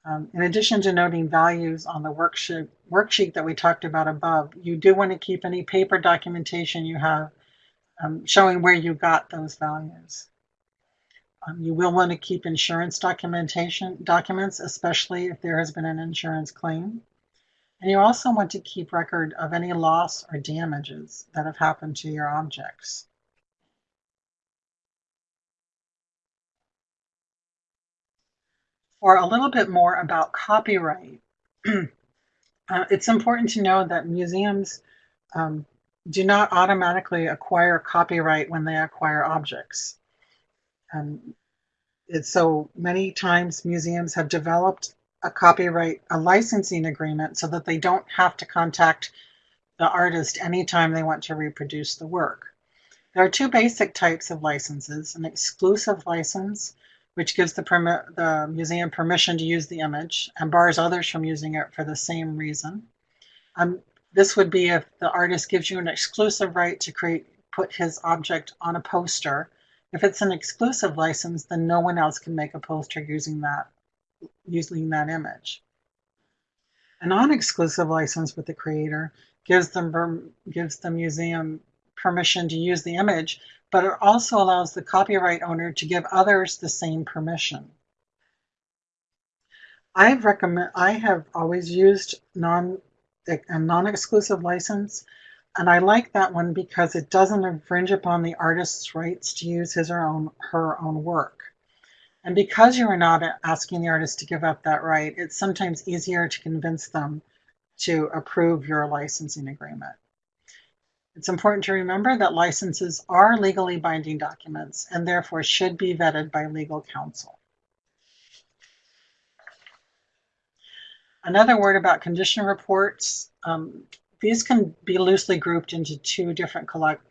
Um, in addition to noting values on the worksheet, worksheet that we talked about above, you do want to keep any paper documentation you have um, showing where you got those values. Um, you will want to keep insurance documentation documents, especially if there has been an insurance claim. And you also want to keep record of any loss or damages that have happened to your objects. For a little bit more about copyright, uh, it's important to know that museums um, do not automatically acquire copyright when they acquire objects. Um, so many times museums have developed a copyright, a licensing agreement so that they don't have to contact the artist anytime they want to reproduce the work. There are two basic types of licenses, an exclusive license, which gives the, the museum permission to use the image and bars others from using it for the same reason. Um, this would be if the artist gives you an exclusive right to create, put his object on a poster. If it's an exclusive license, then no one else can make a poster using that using that image. A non-exclusive license with the creator gives them gives the museum permission to use the image, but it also allows the copyright owner to give others the same permission. I've recommend I have always used non a non-exclusive license, and I like that one because it doesn't infringe upon the artist's rights to use his or own her own work. And because you are not asking the artist to give up that right, it's sometimes easier to convince them to approve your licensing agreement. It's important to remember that licenses are legally binding documents and therefore should be vetted by legal counsel. Another word about condition reports. Um, these can be loosely grouped into two different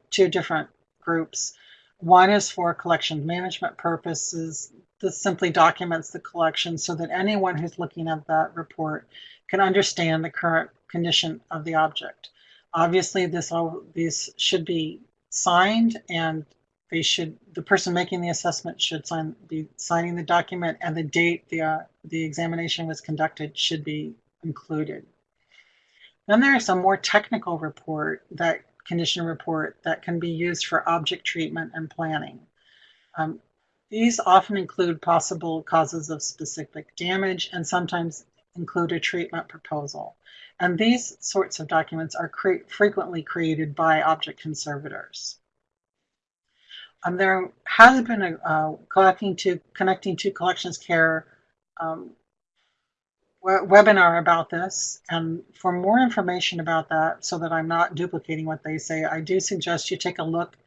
two different groups. One is for collection management purposes. This simply documents the collection so that anyone who's looking at that report can understand the current condition of the object. Obviously, this all these should be signed and they should the person making the assessment should sign be signing the document and the date the uh, the examination was conducted should be included. Then there is a more technical report that condition report that can be used for object treatment and planning. Um, these often include possible causes of specific damage and sometimes include a treatment proposal. And these sorts of documents are cre frequently created by object conservators. Um, there has been a uh, collecting to connecting to collections care um, webinar about this. And for more information about that, so that I'm not duplicating what they say, I do suggest you take a look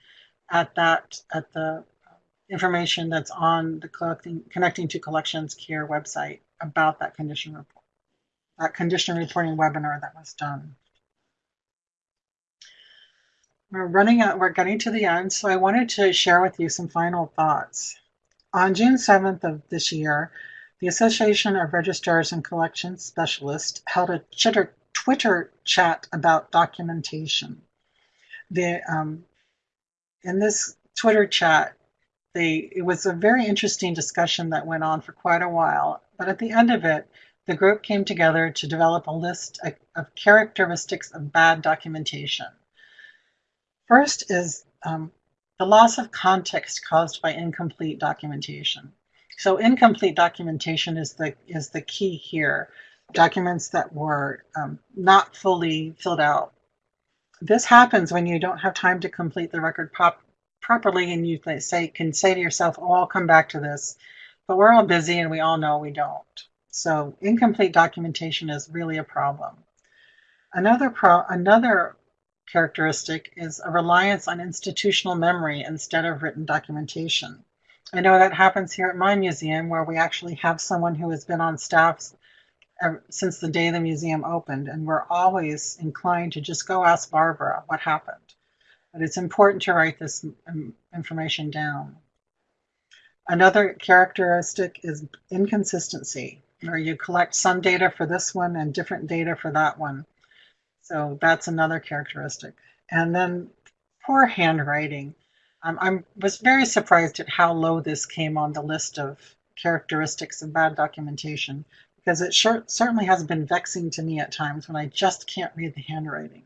at that, at the information that's on the collecting, Connecting to Collections Care website about that condition report, that condition reporting webinar that was done. We're running out, we're getting to the end, so I wanted to share with you some final thoughts. On June 7th of this year, the Association of Registrars and Collections Specialists held a Twitter chat about documentation. The, um, in this Twitter chat, they, it was a very interesting discussion that went on for quite a while, but at the end of it, the group came together to develop a list of characteristics of bad documentation. First is um, the loss of context caused by incomplete documentation. So incomplete documentation is the is the key here. Documents that were um, not fully filled out. This happens when you don't have time to complete the record pop properly, and you say can say to yourself, "Oh, I'll come back to this," but we're all busy, and we all know we don't. So incomplete documentation is really a problem. Another pro another characteristic is a reliance on institutional memory instead of written documentation. I know that happens here at my museum where we actually have someone who has been on staff since the day the museum opened, and we're always inclined to just go ask Barbara what happened. but it's important to write this information down. Another characteristic is inconsistency, where you collect some data for this one and different data for that one. So that's another characteristic. And then poor handwriting. Um, I was very surprised at how low this came on the list of characteristics of bad documentation because it sure, certainly has been vexing to me at times when I just can't read the handwriting.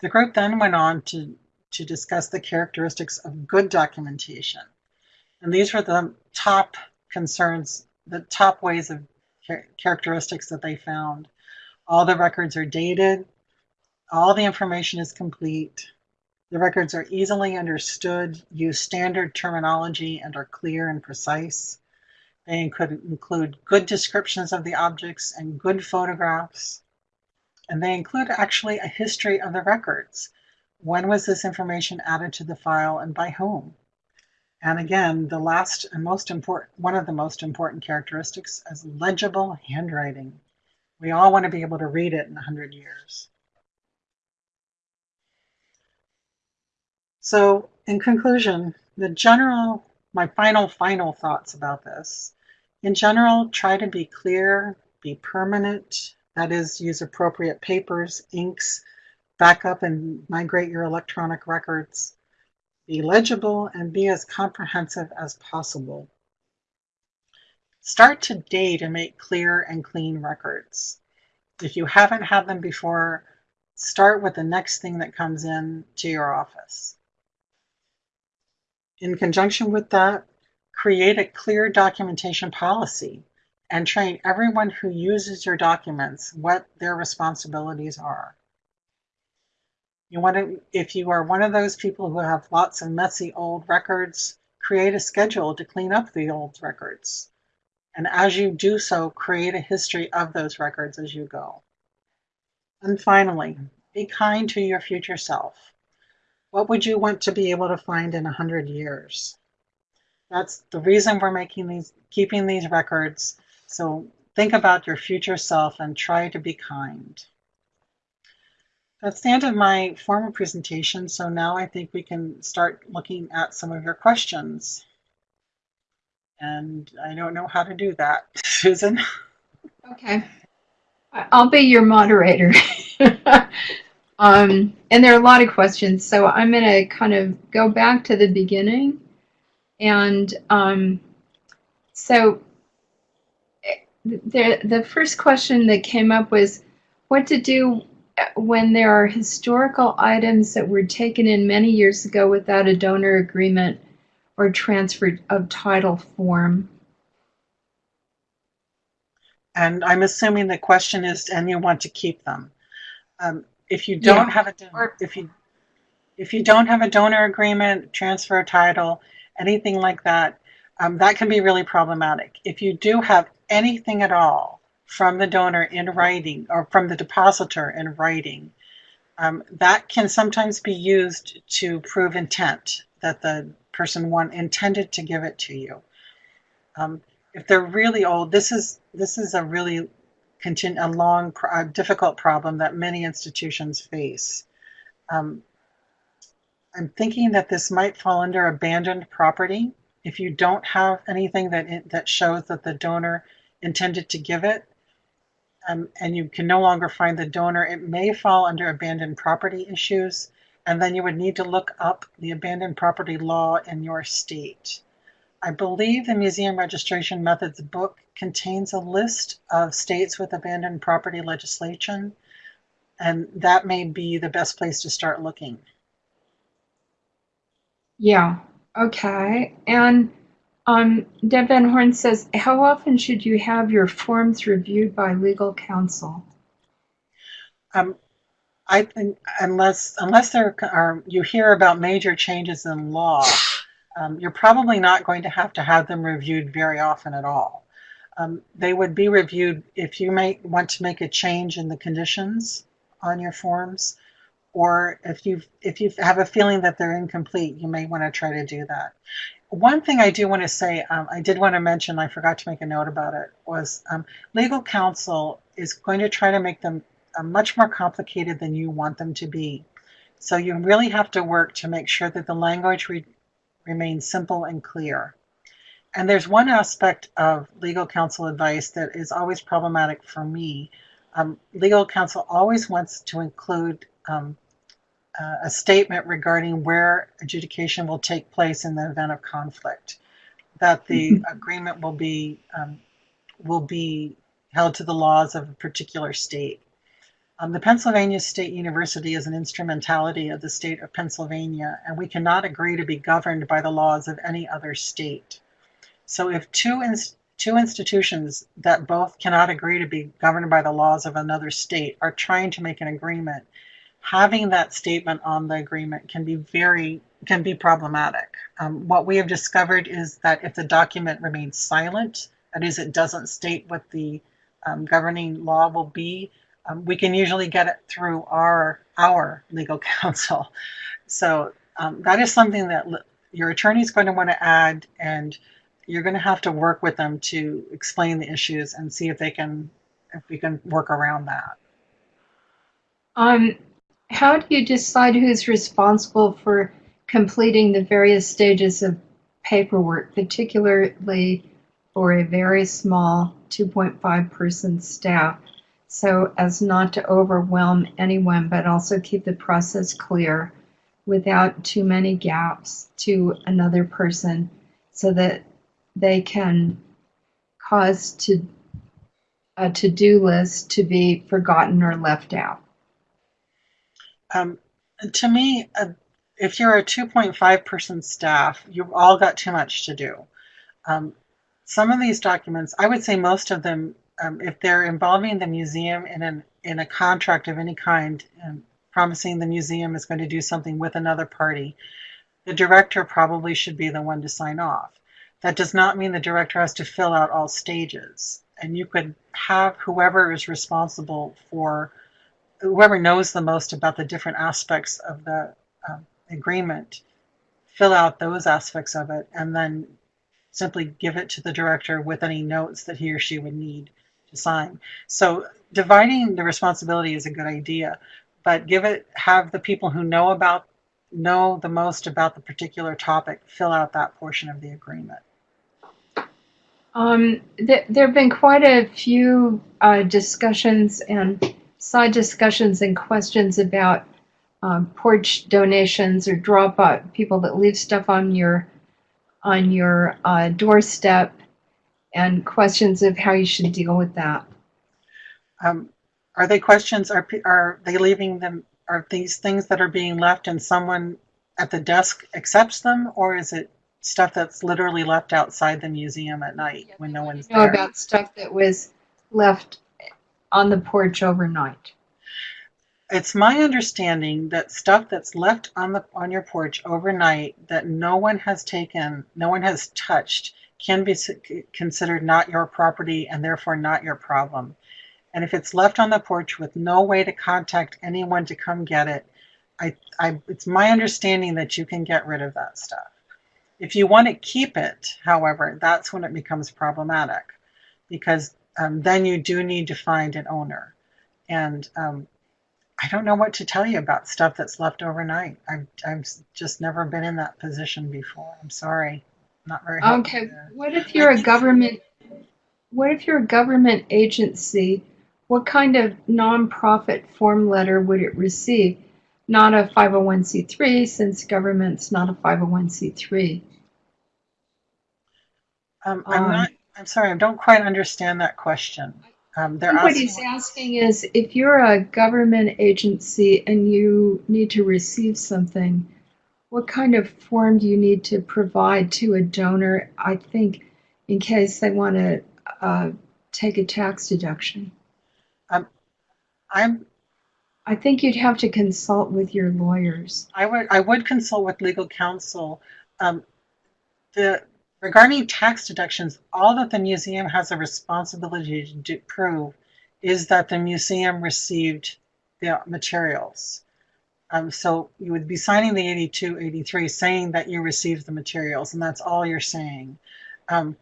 The group then went on to, to discuss the characteristics of good documentation. And these were the top concerns, the top ways of characteristics that they found. All the records are dated, all the information is complete, the records are easily understood, use standard terminology, and are clear and precise. They could include good descriptions of the objects and good photographs. And they include actually a history of the records. When was this information added to the file and by whom? And again, the last and most important, one of the most important characteristics is legible handwriting. We all want to be able to read it in 100 years. So in conclusion, the general, my final, final thoughts about this. In general, try to be clear, be permanent, that is, use appropriate papers, inks, backup and migrate your electronic records, be legible, and be as comprehensive as possible. Start today to make clear and clean records. If you haven't had them before, start with the next thing that comes in to your office. In conjunction with that, create a clear documentation policy and train everyone who uses your documents what their responsibilities are. You want to, if you are one of those people who have lots of messy old records, create a schedule to clean up the old records. And as you do so, create a history of those records as you go. And finally, be kind to your future self. What would you want to be able to find in 100 years? That's the reason we're making these, keeping these records. So think about your future self and try to be kind. That's the end of my formal presentation. So now I think we can start looking at some of your questions. And I don't know how to do that. Susan?
Okay. I'll be your moderator. um, and there are a lot of questions, so I'm going to kind of go back to the beginning. And um, so eh, the, the first question that came up was what to do when there are historical items that were taken in many years ago without a donor agreement or transfer of title form.
And I'm assuming the question is, and you want to keep them. Um, if you don't
Yeah.
have a donor, if you if you don't have a donor agreement, transfer title, anything like that, um, that can be really problematic. If you do have anything at all from the donor in writing or from the depositor in writing, um, that can sometimes be used to prove intent that the person one intended to give it to you. Um, if they're really old, this is this is a really a long, a difficult problem that many institutions face. Um, I'm thinking that this might fall under abandoned property. If you don't have anything that that shows that the donor intended to give it, um, and you can no longer find the donor, it may fall under abandoned property issues, and then you would need to look up the abandoned property law in your state. I believe the Museum Registration Methods book contains a list of states with abandoned property legislation, and that may be the best place to start looking.
Yeah. Okay. And um, Deb Van Horn says, how often should you have your forms reviewed by legal counsel?
Um, I think unless unless there are you hear about major changes in law, um, you're probably not going to have to have them reviewed very often at all. Um, they would be reviewed if you may want to make a change in the conditions on your forms, or if you if you have a feeling that they're incomplete, you may want to try to do that. One thing I do want to say, um, I did want to mention, I forgot to make a note about it, was um, legal counsel is going to try to make them uh, much more complicated than you want them to be. So you really have to work to make sure that the language re- remains simple and clear. And there's one aspect of legal counsel advice that is always problematic for me. Um, legal counsel always wants to include um, a statement regarding where adjudication will take place in the event of conflict, that the agreement will be um, will be held to the laws of a particular state. Um, the Pennsylvania State University is an instrumentality of the state of Pennsylvania, and we cannot agree to be governed by the laws of any other state. So if two, two institutions that both cannot agree to be governed by the laws of another state are trying to make an agreement, having that statement on the agreement can be very can be problematic. Um, what we have discovered is that if the document remains silent, that is, it doesn't state what the um, governing law will be, um, we can usually get it through our our legal counsel. So um, that is something that your attorney is going to want to add, and you're going to have to work with them to explain the issues and see if they can if we can work around that.
Um, how do you decide who's responsible for completing the various stages of paperwork, particularly for a very small 2.5 person staff, so as not to overwhelm anyone, but also keep the process clear without too many gaps to another person so that they can cause to a to-do list to be forgotten or left out.
Um, to me, uh, if you're a 2.5 person staff, you've all got too much to do. Um, some of these documents, I would say most of them, um, if they're involving the museum in an in a contract of any kind, and promising the museum is going to do something with another party, the director probably should be the one to sign off. That does not mean the director has to fill out all stages, and you could have whoever is responsible for whoever knows the most about the different aspects of the um, agreement fill out those aspects of it and then simply give it to the director with any notes that he or she would need to sign. So dividing the responsibility is a good idea, but give it have the people who know about know the most about the particular topic fill out that portion of the agreement.
Um, th- there have been quite a few uh, discussions and side discussions and questions about um, porch donations or drop off people that leave stuff on your on your uh, doorstep and questions of how you should deal with that.
Um, are they questions? Are are they leaving them? Are these things that are being left and someone at the desk accepts them, or is it stuff that's literally left outside the museum at night when no one's
You know
there?
about stuff that was left on the porch overnight.
It's my understanding that stuff that's left on the on your porch overnight that no one has taken, no one has touched, can be considered not your property and therefore not your problem. And if it's left on the porch with no way to contact anyone to come get it, I, I it's my understanding that you can get rid of that stuff. If you want to keep it, however, that's when it becomes problematic, because um, then you do need to find an owner. And um, I don't know what to tell you about stuff that's left overnight. I've, I've just never been in that position before. I'm sorry. Not very
Okay,
there.
what if you're a government, what if you're a government agency? What kind of nonprofit form letter would it receive? Not a 501c3, since government's not a 501c3.
Um, I'm
Um,
not, I'm sorry, I don't quite understand that question. Um, they're
What he's asking is if you're a government agency and you need to receive something, what kind of form do you need to provide to a donor? I think in case they want to uh, take a tax deduction.
I'm,
I think you'd have to consult with your lawyers.
I would, I would consult with legal counsel. Um, the, regarding tax deductions, all that the museum has a responsibility to prove is that the museum received the materials. Um, so you would be signing the 82, 83 saying that you received the materials, and that's all you're saying. Um,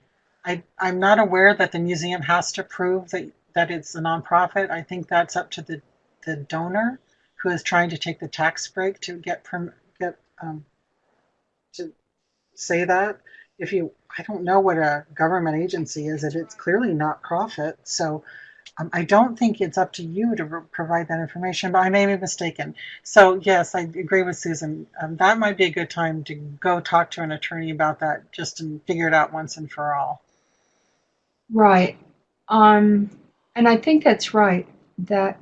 I, I'm not aware that the museum has to prove that, that it's a nonprofit. I think that's up to the, the donor who is trying to take the tax break to get get um, to say that. If you, I don't know what a government agency is. It it's clearly not profit. So um, I don't think it's up to you to provide that information, but I may be mistaken. So yes, I agree with Susan. Um, that might be a good time to go talk to an attorney about that, just to figure it out once and for all.
Right. Um, and I think that's right, that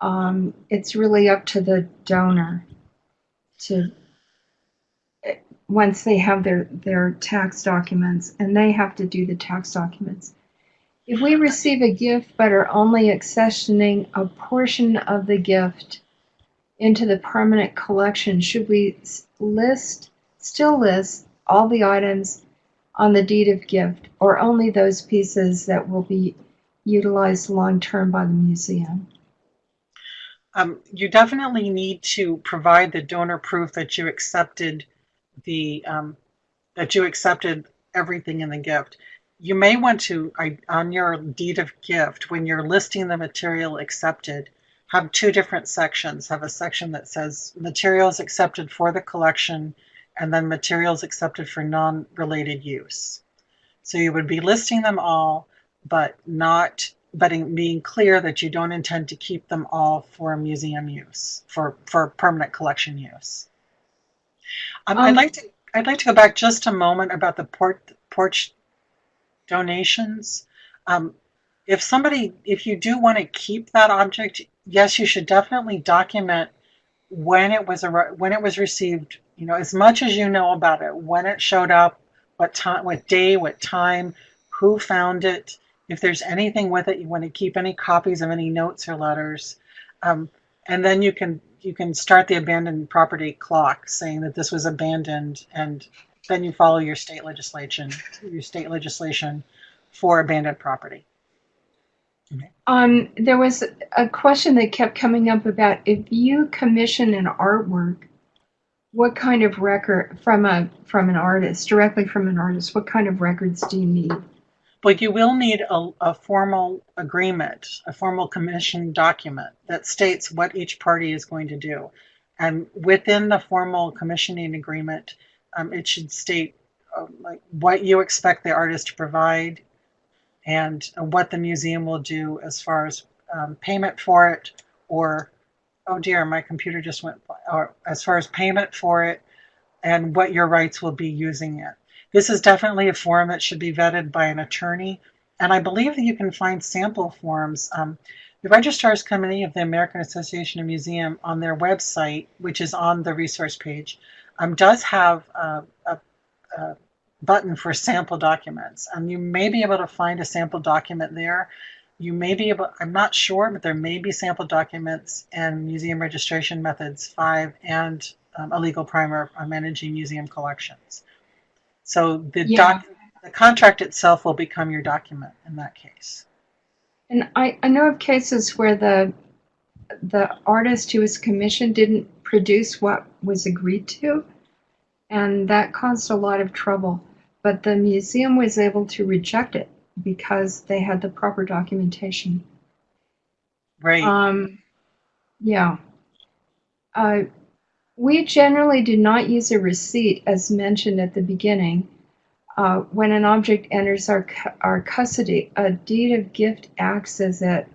um, it's really up to the donor to, once they have their, their tax documents, and they have to do the tax documents. If we receive a gift but are only accessioning a portion of the gift into the permanent collection, should we list, still list all the items on the deed of gift, or only those pieces that will be utilized long-term by the museum?
Um, you definitely need to provide the donor proof that you accepted the um, that you accepted everything in the gift. You may want to on your deed of gift when you're listing the material accepted, have two different sections. Have a section that says materials accepted for the collection, and then materials accepted for non-related use. So you would be listing them all, but not but in being clear that you don't intend to keep them all for museum use, for, for permanent collection use. Um, I'd
Um,
like to I'd like to go back just a moment about the port, porch donations. Um, if somebody, if you do want to keep that object, yes, you should definitely document when it was when it was received. You know, as much as you know about it, when it showed up, what time, what day, what time, who found it. If there's anything with it, you want to keep any copies of any notes or letters, um, and then you can you can start the abandoned property clock, saying that this was abandoned, and then you follow your state legislation, your state legislation for abandoned property.
Um, there was a question that kept coming up about if you commission an artwork, what kind of record from a from an artist, directly from an artist, what kind of records do you need?
But you will need a, a formal agreement, a formal commission document that states what each party is going to do. And within the formal commissioning agreement, um, it should state uh, like what you expect the artist to provide and uh, what the museum will do as far as um, payment for it or oh dear my computer just went or as far as payment for it and what your rights will be using it this is definitely a form that should be vetted by an attorney and i believe that you can find sample forms um, the registrar's committee of the american association of museum on their website which is on the resource page um, does have a, a, a button for sample documents. And you may be able to find a sample document there. You may be able, I'm not sure, but there may be sample documents in Museum Registration Methods 5 and um, a legal primer on managing museum collections. So the,
Yeah.
doc, the contract itself will become your document in that case.
And I, I know of cases where the the artist who was commissioned didn't produce what was agreed to, and that caused a lot of trouble. But the museum was able to reject it because they had the proper documentation.
Right.
Um, yeah. Uh, we generally do not use a receipt as mentioned at the beginning. Uh, when an object enters our, our custody, a deed of gift acts as it.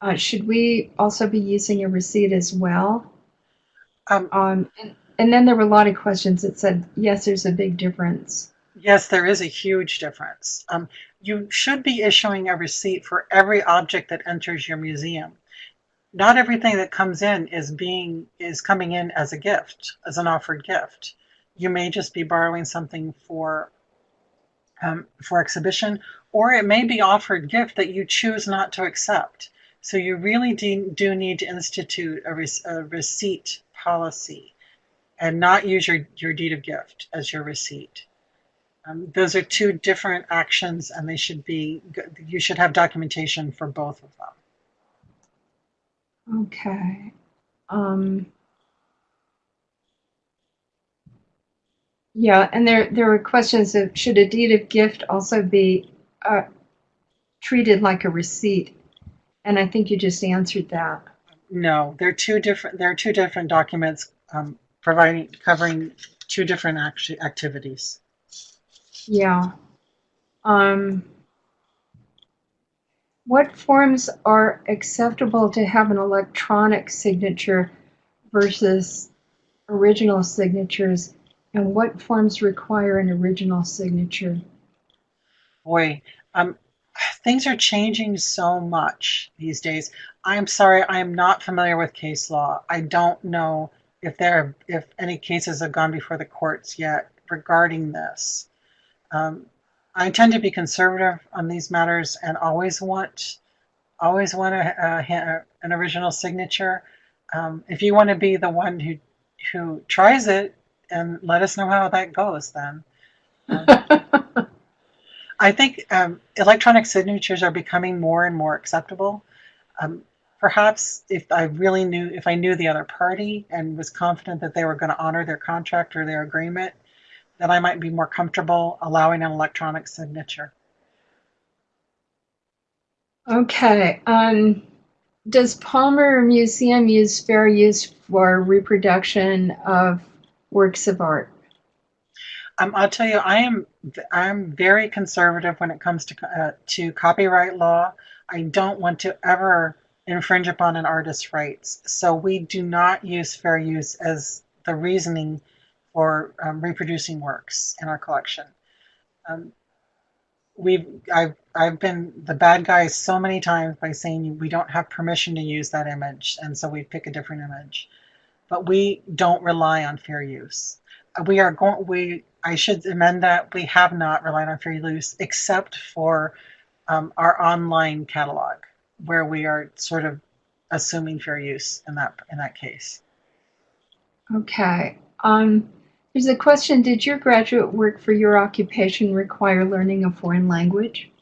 Uh, should we also be using a receipt as well?
Um,
Um, and, and then there were a lot of questions that said, yes, there's a big difference.
Yes, there is a huge difference. Um, you should be issuing a receipt for every object that enters your museum. Not everything that comes in is being is coming in as a gift, as an offered gift. You may just be borrowing something for um, for exhibition, or it may be offered gift that you choose not to accept. So you really do, do need to institute a, re- a receipt policy, and not use your, your deed of gift as your receipt. Um, those are two different actions, and they should be. You should have documentation for both of them.
Okay. Um, yeah, and there there were questions of should a deed of gift also be uh, treated like a receipt, and I think you just answered that.
No, they're two different. They're two different documents um, providing covering two different acti- activities.
Yeah. Um, what forms are acceptable to have an electronic signature versus original signatures, and what forms require an original signature?
Boy, um, things are changing so much these days. I'm sorry, I am not familiar with case law. I don't know if there if any cases have gone before the courts yet regarding this. Um, I tend to be conservative on these matters and always want always want a, a, an original signature. Um, if you want to be the one who who tries it and let us know how that goes, then. I think um, electronic signatures are becoming more and more acceptable. Um, perhaps if I really knew, if I knew the other party and was confident that they were going to honor their contract or their agreement, then I might be more comfortable allowing an electronic signature.
Okay. Um, does Palmer Museum use fair use for reproduction of works of art?
Um, I'll tell you, I am I'm very conservative when it comes to uh, to copyright law. I don't want to ever infringe upon an artist's rights, so we do not use fair use as the reasoning for um, reproducing works in our collection. Um, we've I've I've been the bad guy so many times by saying we don't have permission to use that image, and so we pick a different image. But we don't rely on fair use. We are going we I should amend that we have not relied on fair use except for um, our online catalog, where we are sort of assuming fair use in that in that case.
Okay. Um, there's a question Did your graduate work for your occupation require learning a foreign language?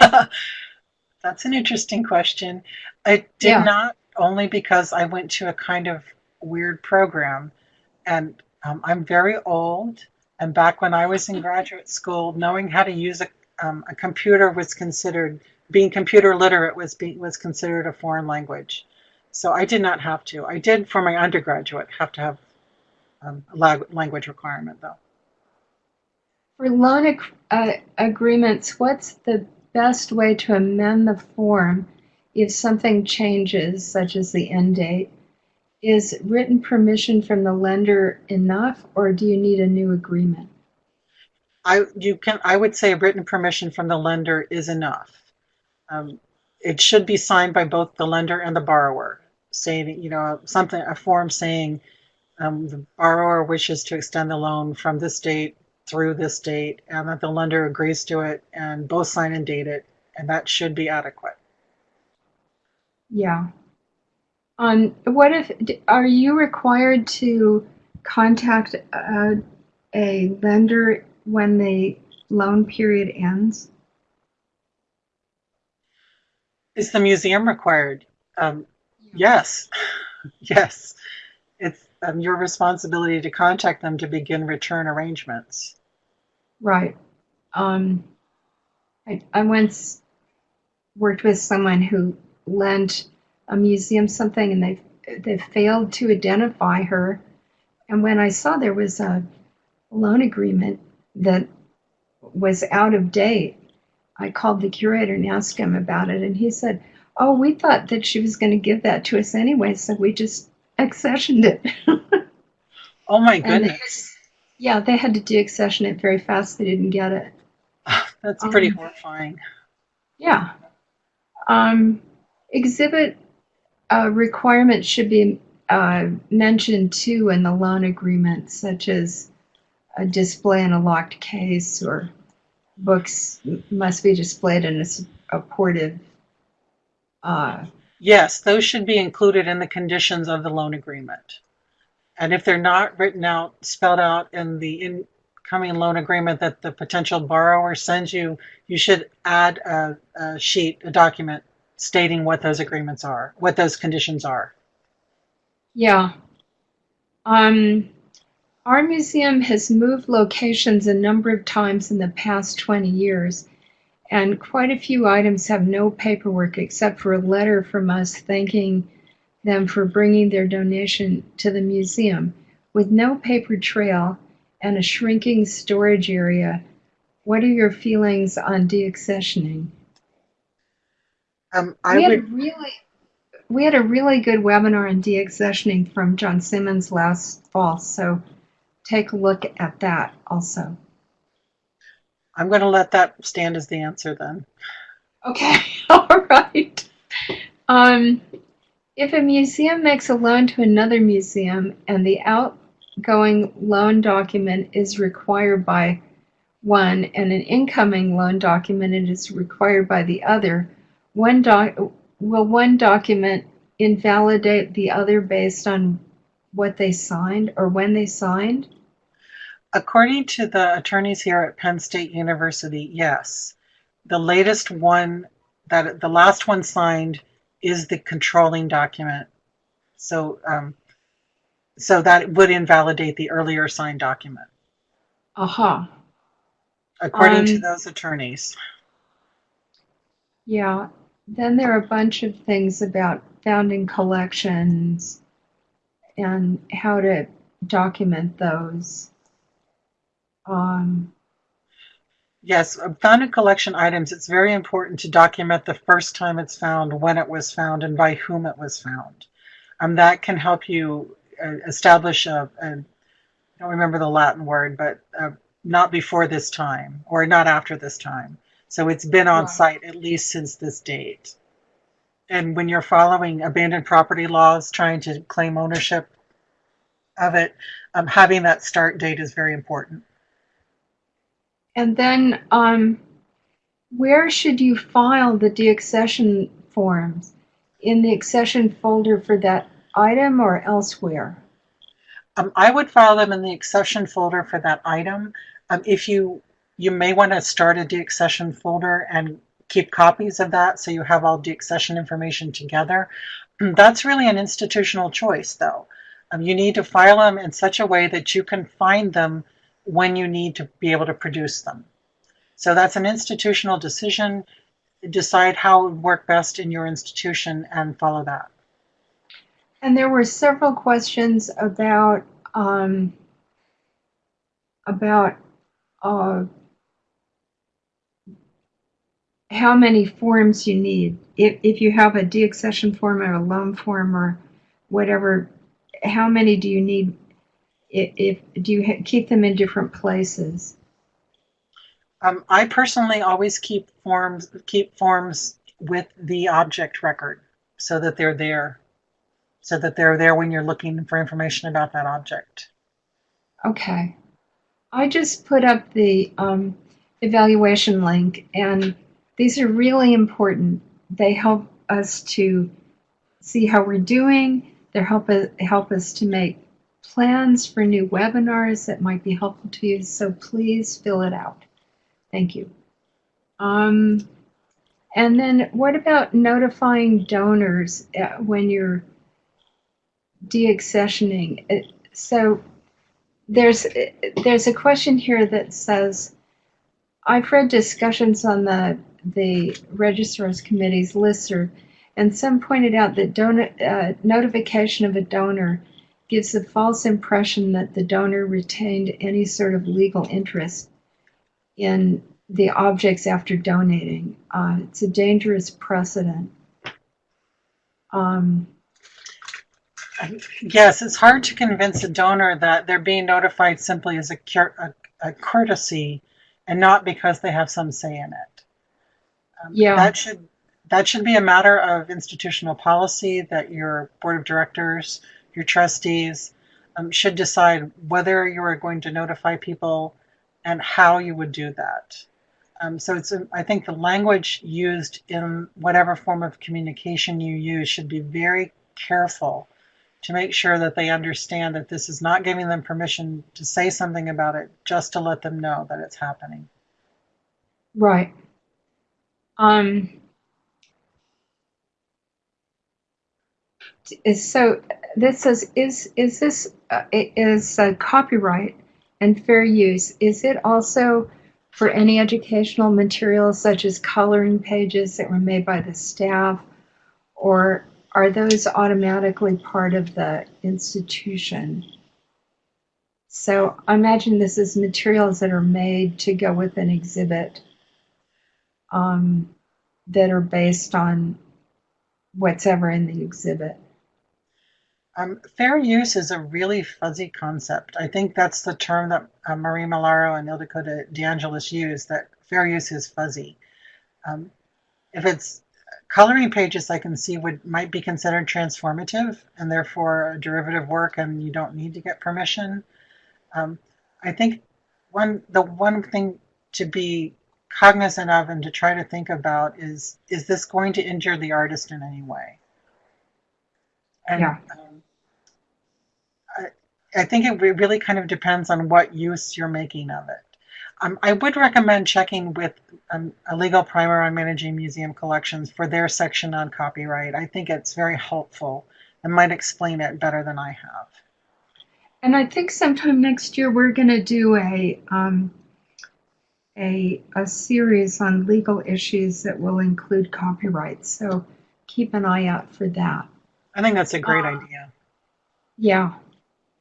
That's an interesting question. It did
Yeah.
not, only because I went to a kind of weird program. And um, I'm very old. And back when I was in graduate school, knowing how to use a, um, a computer was considered, being computer literate was, be, was considered a foreign language. So I did not have to. I did for my undergraduate have to have um, language requirement, though.
For loan ag- uh, agreements, what's the best way to amend the form if something changes, such as the end date? Is written permission from the lender enough, or do you need a new agreement?
I you can I would say written permission from the lender is enough. Um, it should be signed by both the lender and the borrower, saying you know something a form saying um, the borrower wishes to extend the loan from this date through this date, and that the lender agrees to it, and both sign and date it, and that should be adequate.
Yeah. Um, what if, are you required to contact a, a lender when the loan period ends?
Is the museum required? Um, yes, yes. Um, your responsibility to contact them to begin return arrangements.
Right. Um, I, I once worked with someone who lent a museum something and they they failed to identify her. And when I saw there was a loan agreement that was out of date, I called the curator and asked him about it. And he said, Oh, we thought that she was going to give that to us anyway, so we just accessioned it.
Oh my goodness.
yeah, they had to deaccession it very fast. They didn't get it.
That's pretty
Um,
horrifying.
Yeah. Um, exhibit uh, requirements should be uh, mentioned too in the loan agreement, such as a display in a locked case or books must be displayed in a supportive. Uh,
Yes, those should be included in the conditions of the loan agreement. And if they're not written out, spelled out in the incoming loan agreement that the potential borrower sends you, you should add a, a sheet, a document stating what those agreements are, what those conditions are.
yeah. Um, our museum has moved locations a number of times in the past 20 years. And quite a few items have no paperwork except for a letter from us thanking them for bringing their donation to the museum. With no paper trail and a shrinking storage area, what are your feelings on deaccessioning?
Um, I
we had
would
a really we had a really good webinar on deaccessioning from John Simmons last fall, so take a look at that also.
I'm going to let that stand as the answer then.
Okay, all right. Um, if a museum makes a loan to another museum and the outgoing loan document is required by one and an incoming loan document is required by the other, one doc will one document invalidate the other based on what they signed or when they signed?
According to the attorneys here at Penn State University, yes. The latest one that the last one signed is the controlling document. So, um, so that would invalidate the earlier signed document,
Aha.
according to
Um,
those attorneys.
Yeah. Then there are a bunch of things about founding collections and how to document those. Um,
Yes, found in collection items, it's very important to document the first time it's found, when it was found, and by whom it was found. Um, that can help you uh, establish a, a, I don't remember the Latin word, but uh, not before this time or not after this time. So it's been on
Right.
site at least since this date. And when you're following abandoned property laws, trying to claim ownership of it, um, having that start date is very important.
And then, um, where should you file the deaccession forms? In the accession folder for that item or elsewhere?
Um, I would file them in the accession folder for that item. Um, if you, you may want to start a deaccession folder and keep copies of that so you have all deaccession information together. That's really an institutional choice though. Um, you need to file them in such a way that you can find them when you need to be able to produce them. So that's an institutional decision. Decide how it would work best in your institution and follow that.
And there were several questions about um, about uh, how many forms you need. If if you have a deaccession form or a loan form or whatever, how many do you need? If, if do you ha- keep them in different places?
Um, I personally always keep forms keep forms with the object record so that they're there, so that they're there when you're looking for information about that object.
Okay. I just put up the um, evaluation link, and these are really important. They help us to see how we're doing. They help us, help us to make plans for new webinars that might be helpful to you. So please fill it out. Thank you. Um, and then what about notifying donors uh, when you're deaccessioning? So there's there's a question here that says, I've read discussions on the the registrars committee's listserv, and some pointed out that donor, uh, notification of a donor gives a false impression that the donor retained any sort of legal interest in the objects after donating. Uh, it's a dangerous precedent. Um,
Yes, it's hard to convince a donor that they're being notified simply as a, cur- a, a courtesy and not because they have some say in it. Um,
Yeah.
That should that should be a matter of institutional policy that your board of directors, your trustees, um, should decide whether you are going to notify people and how you would do that. Um, so it's I think the language used in whatever form of communication you use should be very careful to make sure that they understand that this is not giving them permission to say something about it, just to let them know that it's happening.
Right. Um, so this says is is this uh, is uh, copyright and fair use is it also for any educational materials such as coloring pages that were made by the staff or are those automatically part of the institution? So I imagine this is materials that are made to go with an exhibit um, that are based on what's ever in the exhibit.
Um, fair use is a really fuzzy concept. I think that's the term that uh, Marie Malaro and Ildiko DeAngelis use, that fair use is fuzzy. Um, if it's coloring pages, I can see would might be considered transformative and therefore a derivative work and you don't need to get permission. Um, I think one the one thing to be cognizant of and to try to think about is is this going to injure the artist in any way? And,
Yeah.
um, I, think it really kind of depends on what use you're making of it. Um, I would recommend checking with um, a legal primer on managing museum collections for their section on copyright. I think it's very helpful and might explain it better than I have.
And I think sometime next year we're going to do a um, a a series on legal issues that will include copyright. So keep an eye out for that.
I think that's a great
Uh,
idea.
Yeah,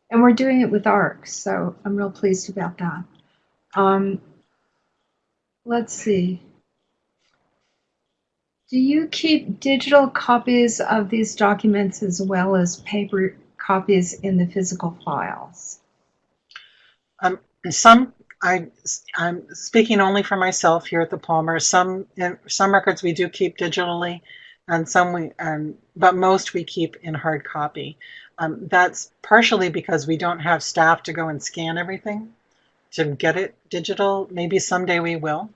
and we're doing it with ARC, so I'm real pleased about that. Um, let's see. Do you keep digital copies of these documents as well as paper copies in the physical files?
Um, some I I'm speaking only for myself here at the Palmer. Some some records we do keep digitally, and some we um, but most we keep in hard copy. Um, that's partially because we don't have staff to go and scan everything to get it digital. Maybe someday we will.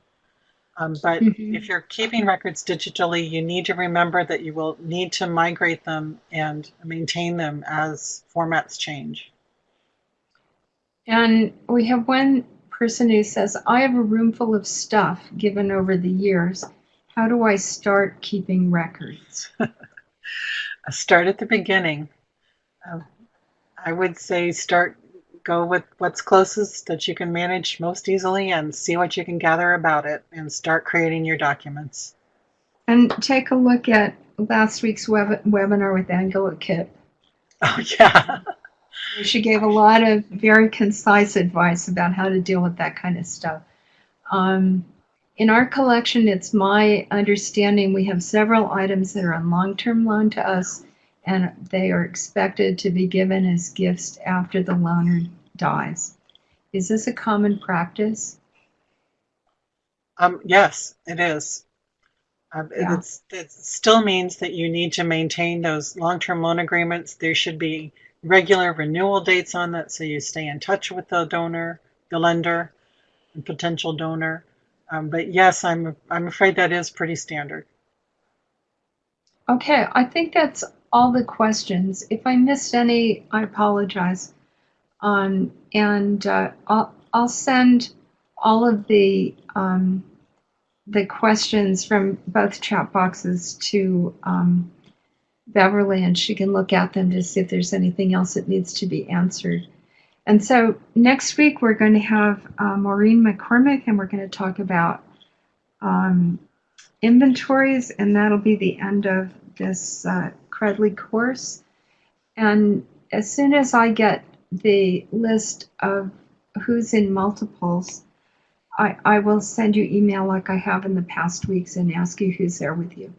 Um, but
Mhm.
if you're keeping records digitally, you need to remember that you will need to migrate them and maintain them as formats change.
And we have one person who says, I have a room full of stuff given over the years. How do I start keeping records?
start at the beginning. Um, I would say start, go with what's closest that you can manage most easily and see what you can gather about it and start creating your documents.
And take a look at last week's web- webinar with Angela Kipp.
Oh, yeah.
She gave a lot of very concise advice about how to deal with that kind of stuff. Um, in our collection, it's my understanding we have several items that are on long term loan to us, and they are expected to be given as gifts after the loaner dies. Is this a common practice?
Um, yes, it is. Um,
Yeah.
it's, it still means that you need to maintain those long-term loan agreements. There should be regular renewal dates on that so you stay in touch with the donor, the lender, and potential donor. Um, but yes, I'm I'm afraid that is pretty standard.
Okay, I think that's all the questions. If I missed any, I apologize. Um, and uh, I'll, I'll send all of the um, the questions from both chat boxes to um, Beverly, and she can look at them to see if there's anything else that needs to be answered. And so next week we're going to have uh, Maureen McCormick, and we're going to talk about um, inventories, and that'll be the end of this uh, Credly course. And as soon as I get the list of who's in multiples, I, I will send you email like I have in the past weeks and ask you who's there with you.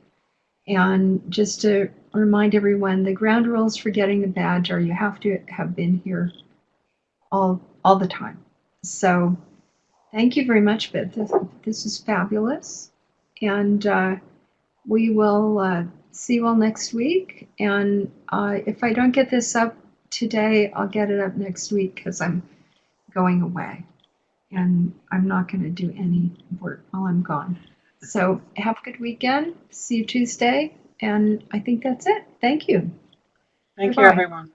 And just to remind everyone, the ground rules for getting the badge are you have to have been here all all the time. So thank you very much, Beth. This, this is fabulous. And uh, we will uh, see you all next week. And uh, if I don't get this up today, I'll get it up next week because I'm going away. And I'm not going to do any work while I'm gone. So have a good weekend. See you Tuesday. And I think that's it. Thank you.
Thank you, everyone.